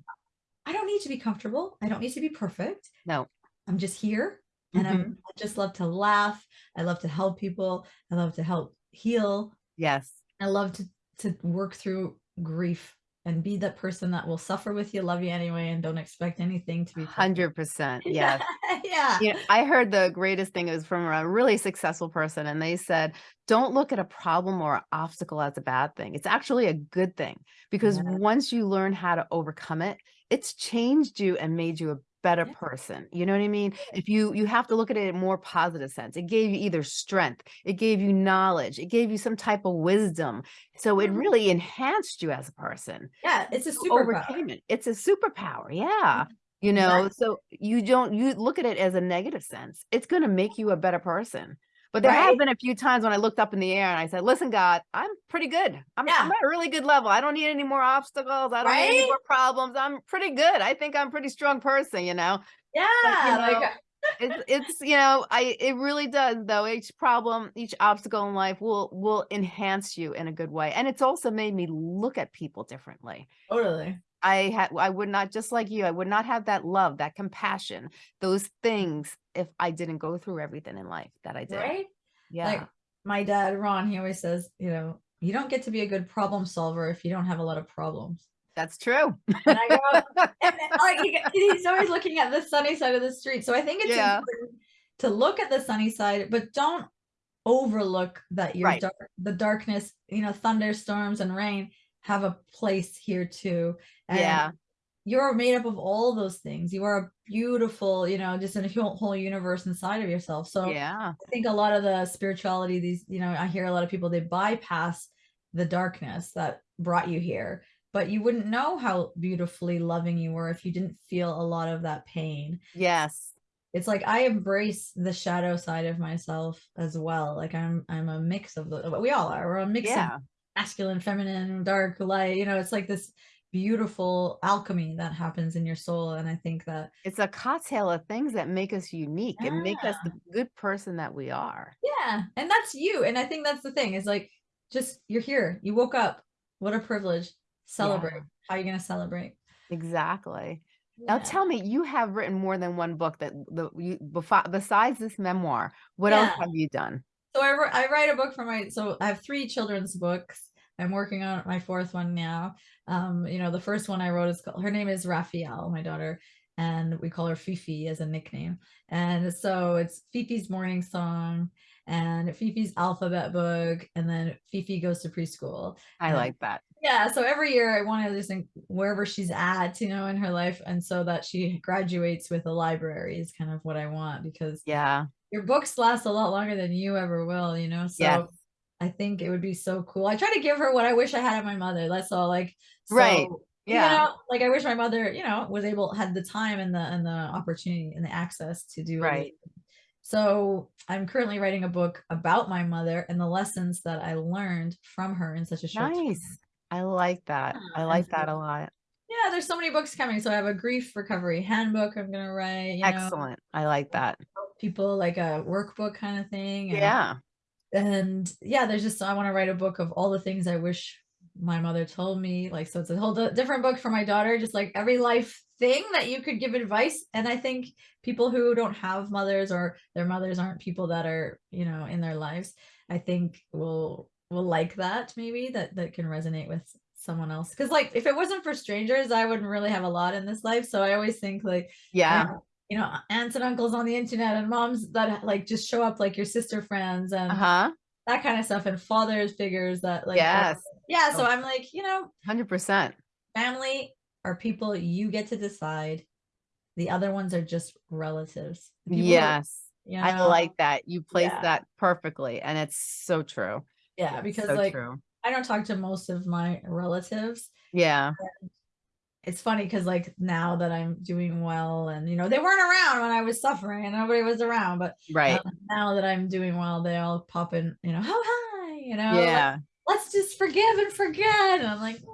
i don't need to be comfortable i don't need to be perfect No. i'm just here and I'm, Mhm. i just love to laugh i love to help people i love to help heal Yes. i love to to work through grief and be that person that will suffer with you love you anyway and don't expect anything to be. Hundred percent. *laughs* Yes. yeah you know, I heard the greatest thing was from a really successful person, and they said, "Don't look at a problem or obstacle as a bad thing. It's actually a good thing because Yeah. once you learn how to overcome it, it's changed you and made you a better Yeah. person. You know what I mean? If you you have to look at it in a more positive sense. It gave you either strength, it gave you knowledge, it gave you some type of wisdom. So it Mhm. really enhanced you as a person. yeah it's a superpower overcame it. It's a superpower. Yeah. You know, so you don't you look at it as a negative sense. It's going to make you a better person. But there have been a few times when I looked up in the air and I said, "Listen, God, I'm pretty good. I'm, Yeah. I'm at a really good level. I don't need any more obstacles. I don't need any more problems. I'm pretty good. I think I'm a pretty strong person. You know, yeah know, uh, like *laughs* it's it's you know, I it really does though. Each problem, each obstacle in life will will enhance you in a good way, and it's also made me look at people differently. totally I had I would not just like you, I would not have that love, that compassion, those things if I didn't go through everything in life that I did. right Yeah. like my dad ron he always says you know you don't get to be a good problem solver if you don't have a lot of problems that's true. and i go *laughs* and then, like he, he's always looking at the sunny side of the street so i think it's Yeah. important to look at the sunny side but don't overlook that your Right. dark, the darkness you know thunderstorms and rain have a place here too and yeah. you're made up of all those things you are a beautiful you know just in a whole, whole universe inside of yourself so Yeah. I think a lot of the spirituality, these, you know, I hear a lot of people, they bypass the darkness that brought you here, but you wouldn't know how beautifully loving you were if you didn't feel a lot of that pain. Yes. It's like I embrace the shadow side of myself as well. Like I'm, I'm a mix of the, we all are. We're a mix Yeah. of masculine, feminine, dark, light. You know, it's like this beautiful alchemy that happens in your soul, and I think that It's a cocktail of things that make us unique and make us the good person that we are. Yeah, and that's you. And I think that's the thing is like just you're here. You woke up. What a privilege. Celebrate. How are you gonna celebrate? Exactly. Now tell me, you have written more than one book that the you besides this memoir, what else have you done? So I, I write a book for my so I have three children's books. I'm working on my fourth one now. Um, you know, the first one I wrote is called her name is Raphael, my daughter, and we call her Fifi as a nickname. And so it's Fifi's morning song and Fifi's alphabet book, and then Fifi goes to preschool. I Yeah. like that. Yeah, so every year I want to listen wherever she's at, you know, in her life, and so that she graduates with a library is kind of what I want because Yeah. Your books last a lot longer than you ever will, you know. So Yes. I think it would be so cool. I try to give her what I wish I had of my mother. That's all. Like, Right. Yeah. You know, like I wish my mother, you know, was able had the time and the and the opportunity and the access to do Right. so I'm currently writing a book about my mother and the lessons that I learned from her in such a short time. Nice. I like that. Yeah, I like that a lot. Yeah, there's so many books coming. So I have a grief recovery handbook I'm gonna write, you know, Excellent. I like that. People like a workbook kind of thing. and- Yeah. and yeah there's just i want to write a book of all the things i wish my mother told me like so it's a whole different book for my daughter just like every life thing that you could give advice and i think people who don't have mothers or their mothers aren't people that are you know in their lives i think will will like that maybe that that can resonate with someone else because like if it wasn't for strangers i wouldn't really have a lot in this life so i always think like Yeah. You know aunts and uncles on the internet and moms that like just show up like your sister friends and Uh-huh. that kind of stuff and fathers figures that like Yes. yeah so Oh. i'm like you know 100%. family are people you get to decide the other ones are just relatives people Yes. you I like that. You place Yeah. that perfectly. And it's so true. yeah because so like true. i don't talk to most of my relatives Yeah. It's funny because like now that i'm doing well and you know they weren't around when i was suffering and nobody was around but Right. um, now that i'm doing well they all pop in you know oh hi you know like, yeah. let's just forgive and forget. And I'm like, "Mm,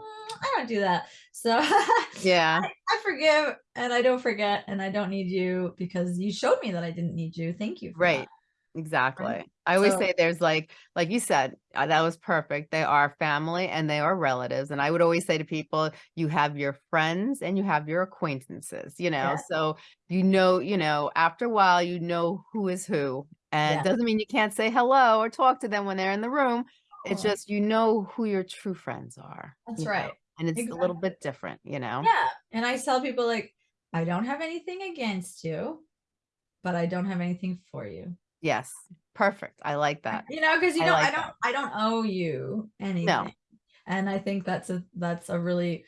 I don't do that. So *laughs* Yeah. I, I forgive and I don't forget and I don't need you because you showed me that I didn't need you. Thank you. Right. that. Exactly. I always So- say there's like, like you said, uh, that was perfect. They are family and they are relatives. And I would always say to people, you have your friends and you have your acquaintances, you know, Yeah. so you know, you know, after a while, you know who is who. And Yeah. it doesn't mean you can't say hello or talk to them when they're in the room. It's Oh, just, you know who your true friends are. that's you know, right. And it's a little bit different, you know? Yeah. And I tell people like, I don't have anything against you, but I don't have anything for you. Yes. Perfect. I like that. You know, because you I know, I don't that. I don't owe you anything. No. And I think that's a that's a really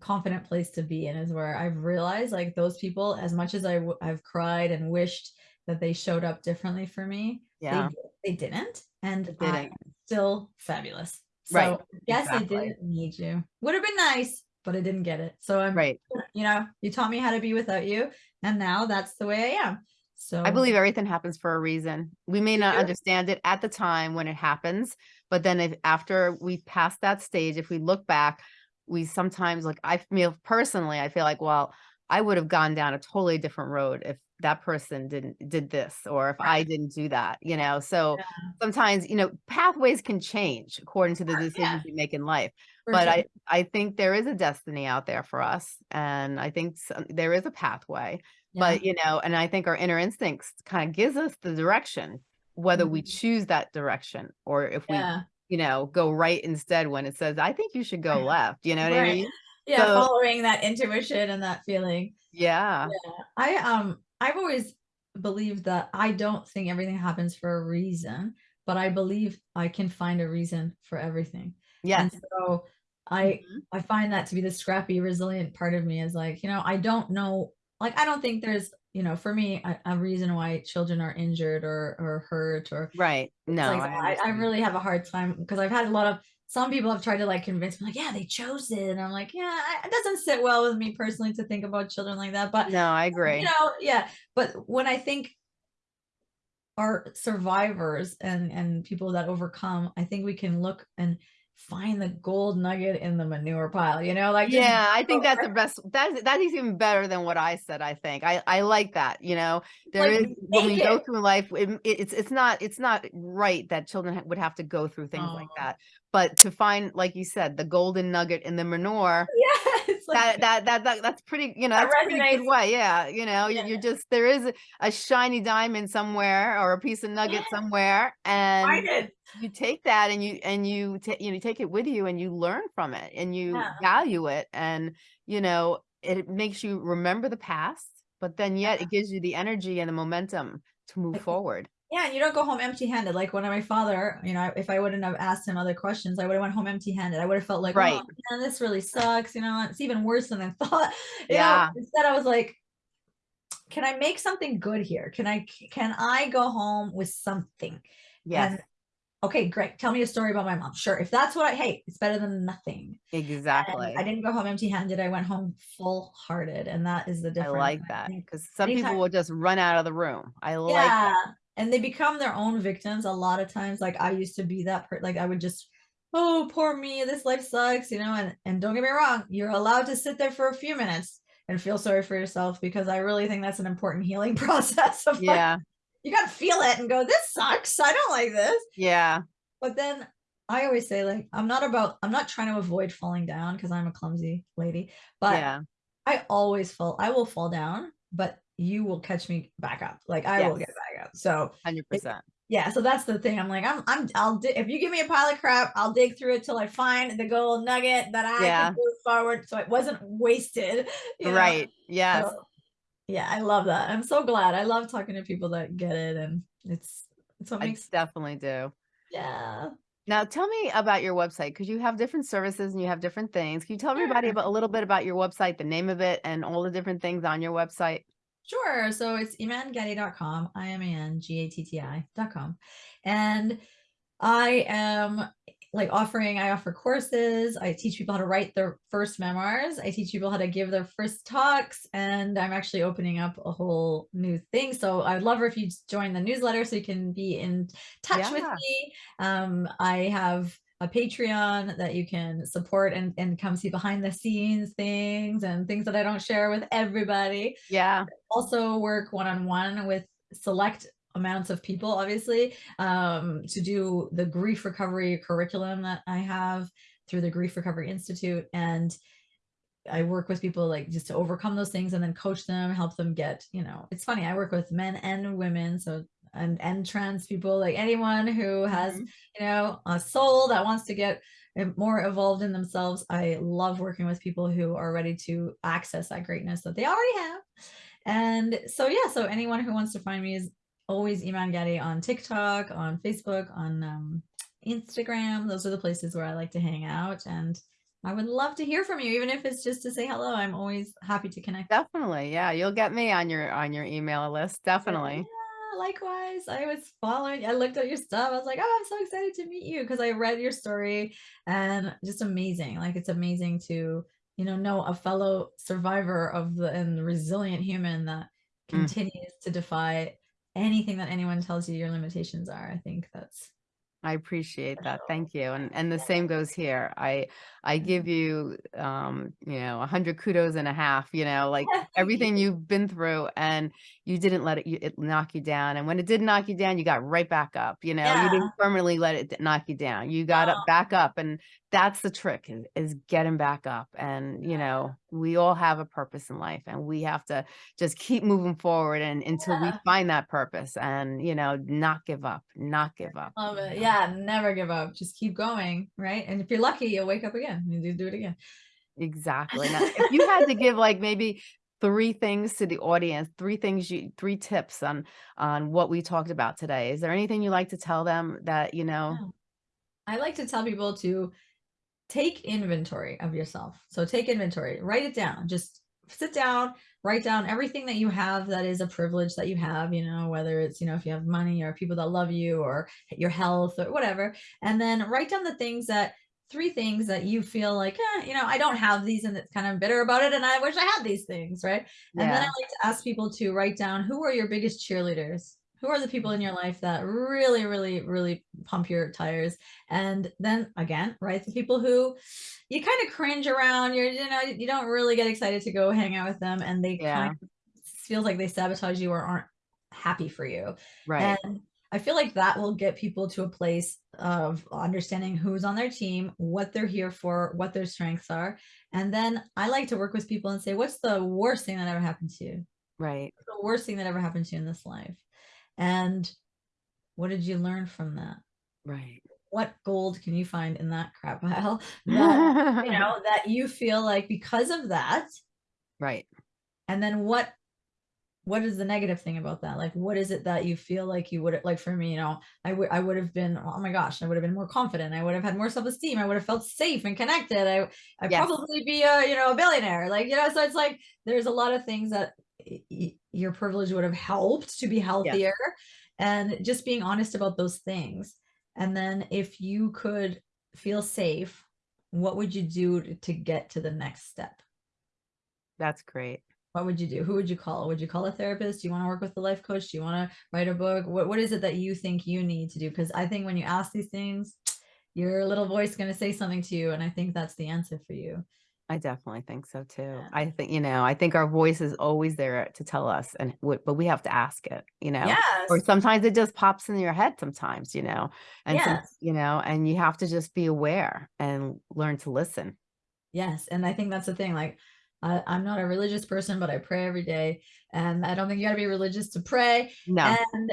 confident place to be in is where I've realized like those people, as much as I w- I've cried and wished that they showed up differently for me, Yeah. they, they didn't. And They didn't. still fabulous. So Right, yes, exactly. I didn't need you. Would have been nice, but I didn't get it. So I'm Right. *laughs* you know, you taught me how to be without you. And now that's the way I am. So I believe everything happens for a reason. We may not understand it at the time when it happens, but then if after we pass that stage, if we look back, we sometimes like I feel personally, I feel like, well, I would have gone down a totally different road if that person didn't did this or if I didn't do that, you know. So Yeah. sometimes, you know, pathways can change according to the uh, yeah. decisions we make in life for but sure. I, I think there is a destiny out there for us and i think some, there is a pathway Yeah. but you know and i think our inner instincts kind of gives us the direction whether we Mhm. choose that direction or if we yeah. you know go right instead when it says i think you should go Right. *laughs* left you know what i mean Yeah, So- following that intuition and that feeling. yeah I um I've always believed that I don't think everything happens for a reason, but I believe I can find a reason for everything. yes And so I Mhm. I find that to be the scrappy, resilient part of me is like, you know, I don't know, like I don't think there's, you know, for me a, a reason why children are injured or or hurt or right. no like I I, I really have a hard time because I've had a lot of some people have tried to like convince me like yeah they chose it. And I'm like yeah I- it doesn't sit well with me personally to think about children like that. But no i agree. you know yeah. But when I think our survivors and and people that overcome I think we can look and find the gold nugget in the manure pile you know like yeah i think that's the best that's that is even better than what i said i think. I i like that you know? There Like, is when we make go through life it, it- it's it's not it's not right that children would have to go through things like Oh. that. But to find like you said the golden nugget in the manure *laughs* yeah like that, that that that that's pretty you know That that's a pretty good way yeah you know you- Yeah. you're just there is a, shiny diamond somewhere or a piece of nugget Yeah. somewhere and you take that and you and you you know take it with you and you learn from it and you Yeah. value it and you know it makes you remember the past, but then yet it gives you the energy and the momentum to move forward. Yeah, and you don't go home empty-handed. Like when my father, you know, if I wouldn't have asked him other questions, I would have went home empty-handed. I would have felt like, oh, Right. oh man, this really sucks. You know, it's even worse than I *laughs* thought. You know, Yeah. instead I was like, can I make something good here? Can I can I go home with something? Yes, And okay, great. Tell me a story about my mom. Sure. If that's what I hate, it's better than nothing. And exactly. I didn't go home empty-handed. I went home full-hearted, and that is the difference. I like that because some people will just run out of the room. I like yeah that. And they become their own victims a lot of times like i used to be that per like i would just oh poor me this life sucks you know and and don't get me wrong you're allowed to sit there for a few minutes and feel sorry for yourself because i really think that's an important *laughs* healing process of like, Yeah, you gotta feel it and go this sucks i don't like this yeah, but then i always say like i'm not about i'm not trying to avoid falling down because i'm a clumsy lady but yeah. I always fall. I will fall down, but you will catch me back up. Like I will get back up. So Hundred percent. yeah, so that's the thing. I'm like, I'm, I'm, I'll, di- if you give me a pile of crap, I'll dig through it till I find the gold nugget that I Yeah. can move forward. So it wasn't wasted. *laughs* you know? Right. Yes. So, yeah, I love that. I'm so glad. I love talking to people that get it, and it's, it's what I makes, definitely do. yeah. Now tell me about your website because you have different services and you have different things. Can you tell everybody about a little bit about your website, the name of it, and all the different things on your website? Sure. So it's imangatti.com, I M A N G A T T I.com. And I am like offering, I offer courses. I teach people how to write their first memoirs. I teach people how to give their first talks. And I'm actually opening up a whole new thing. So I'd love if you join the newsletter so you can be in touch with me. Um, I have a Patreon that you can support and, and come see behind the scenes things and things that I don't share with everybody Yeah. also work one-on-one with select amounts of people obviously um, to do the grief recovery curriculum that i have through the grief recovery institute and i work with people like just to overcome those things and then coach them help them get you know it's funny i work with men and women so and and trans people like anyone who has Mhm. you know a soul that wants to get more evolved in themselves i love working with people who are ready to access that greatness that they already have and so yeah so anyone who wants to find me is always iman Gatti on tiktok on facebook on um, instagram those are the places where i like to hang out and i would love to hear from you even if it's just to say hello i'm always happy to connect Definitely. Yeah. You'll get me on your on your email list. Definitely. Yeah, likewise. I was following, I looked at your stuff. I was like, oh, I'm so excited to meet you because I read your story and just amazing. Like it's amazing to, you know, know a fellow survivor of the and resilient human that Mm. continues to defy anything that anyone tells you your limitations are. I think that's I appreciate that. Thank you. And and the same goes here. I I give you um, you know, a hundred kudos and a half, you know, like *laughs* everything you've been through and you didn't let it, it knock you down. And when it did knock you down, you got right back up, you know, you didn't permanently let it knock you down. You got up back up. And that's the trick is, is getting back up. And, you know, we all have a purpose in life and we have to just keep moving forward and until we find that purpose and, you know, not give up, not give up. Love it. Yeah, never give up. Just keep going, right? And if you're lucky, you'll wake up again. You do do it again. Exactly. Now, uh, if you had to *laughs* give like maybe three things to the audience, three things you, three tips on on what we talked about today, is there anything you like to tell them that you know? Yeah. I like to tell people to take inventory of yourself. So take inventory, write it down. Just sit down, write down everything that you have that is a privilege that you have, you know, whether it's, you know, if you have money or people that love you or your health or whatever. And then write down the things that three things that you feel like, eh, you know, I don't have these and it's kind of bitter about it and I wish I had these things, right? And then I like to ask people to write down who are your biggest cheerleaders? Who are the people in your life that really, really, really pump your tires? And then again, right, the people who you kind of cringe around. You're, you know, you don't really get excited to go hang out with them, and they Yeah. kind of feels like they sabotage you or aren't happy for you. Right. And I feel like that will get people to a place of understanding who's on their team, what they're here for, what their strengths are. And then I like to work with people and say, what's the worst thing that ever happened to you? Right. the worst thing that ever happened to you in this life? And what did you learn from that? Right. What gold can you find in that crap pile? *laughs* *laughs* That, you know, that you feel like because of that, Right. And then what what is the negative thing about that? Like what is it that you feel like you would like for me, you know, I would I would have been oh my gosh, I would have been more confident. I would have had more self-esteem. I would have felt safe and connected. I I'd Yes. probably be a, you know, a billionaire. Like, you know, so it's like there's a lot of things that your privilege would have helped to be healthier and just being honest about those things. And then if you could feel safe, what would you do to, get to the next step? That's great. What would you do? Who would you call? Would you call a therapist? Do you want to work with a life coach? Do you want to write a book? What what is it that you think you need to do? Because I think when you ask these things, your little voice is going to say something to you, and I think that's the answer for you. I definitely think so too. Yeah. I think, you know, I think our voice is always there to tell us and but we have to ask it, you know. Yes. Or sometimes it just pops in your head sometimes, you know. And some- you know, and you have to just be aware and learn to listen. Yes, and I think that's the thing. Like, I, I'm not a religious person, but I pray every day, and I don't think you got to be religious to pray. No. And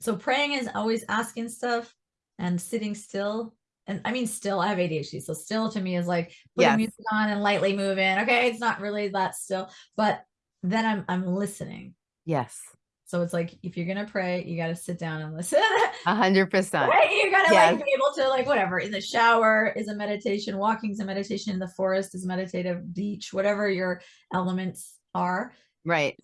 so praying is always asking stuff and sitting still. And I mean, still, I have ADHD, so still to me is like putting Yes. music on and lightly moving. Okay, it's not really that still, but then I'm I'm listening. Yes. So it's like if you're gonna pray, you got to sit down and listen. A hundred percent. You gotta Yes. like be able to like whatever in the shower is a meditation, walking's a meditation, in the forest is meditative, beach, whatever your elements are. Right.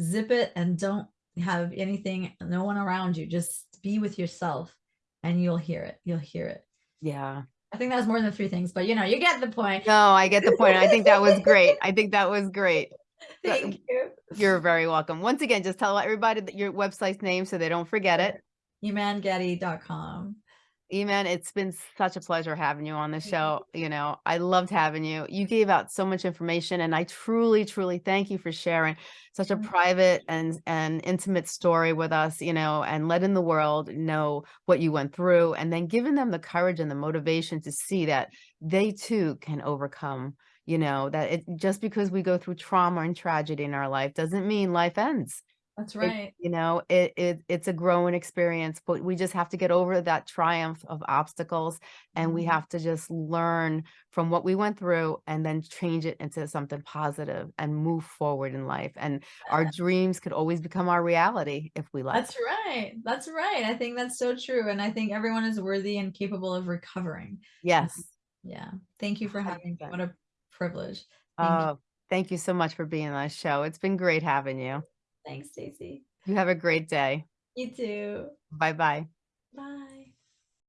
Zip it and don't have anything, no one around you. Just be with yourself, and you'll hear it. You'll hear it. Yeah. I think that was more than three things, but you know, you get the point. No, I get the point. I think that was great. I think that was great. *laughs* Thank you. You're very welcome. Once again, just tell everybody that your website's name so they don't forget it. ImanGatti.com. Eman, it's been such a pleasure having you on the show. You know, I loved having you. You gave out so much information and I truly, truly thank you for sharing such a private and and intimate story with us, you know, and letting the world know what you went through and then giving them the courage and the motivation to see that they too can overcome, you know, that it just because we go through trauma and tragedy in our life doesn't mean life ends That's it- right. you know it, it it's a growing experience but we just have to get over that triumph of obstacles and we Mhm. have to just learn from what we went through and then change it into something positive and move forward in life and our *laughs* dreams could always become our reality if we let That's right. That's right. I think that's so true. And I think everyone is worthy and capable of recovering. yes Yeah. Thank you for having me. What a privilege. Thank you. oh thank you so much for being on the show it's been great having you Thanks, Stacy. You have a great day. You too. Bye-bye. Bye.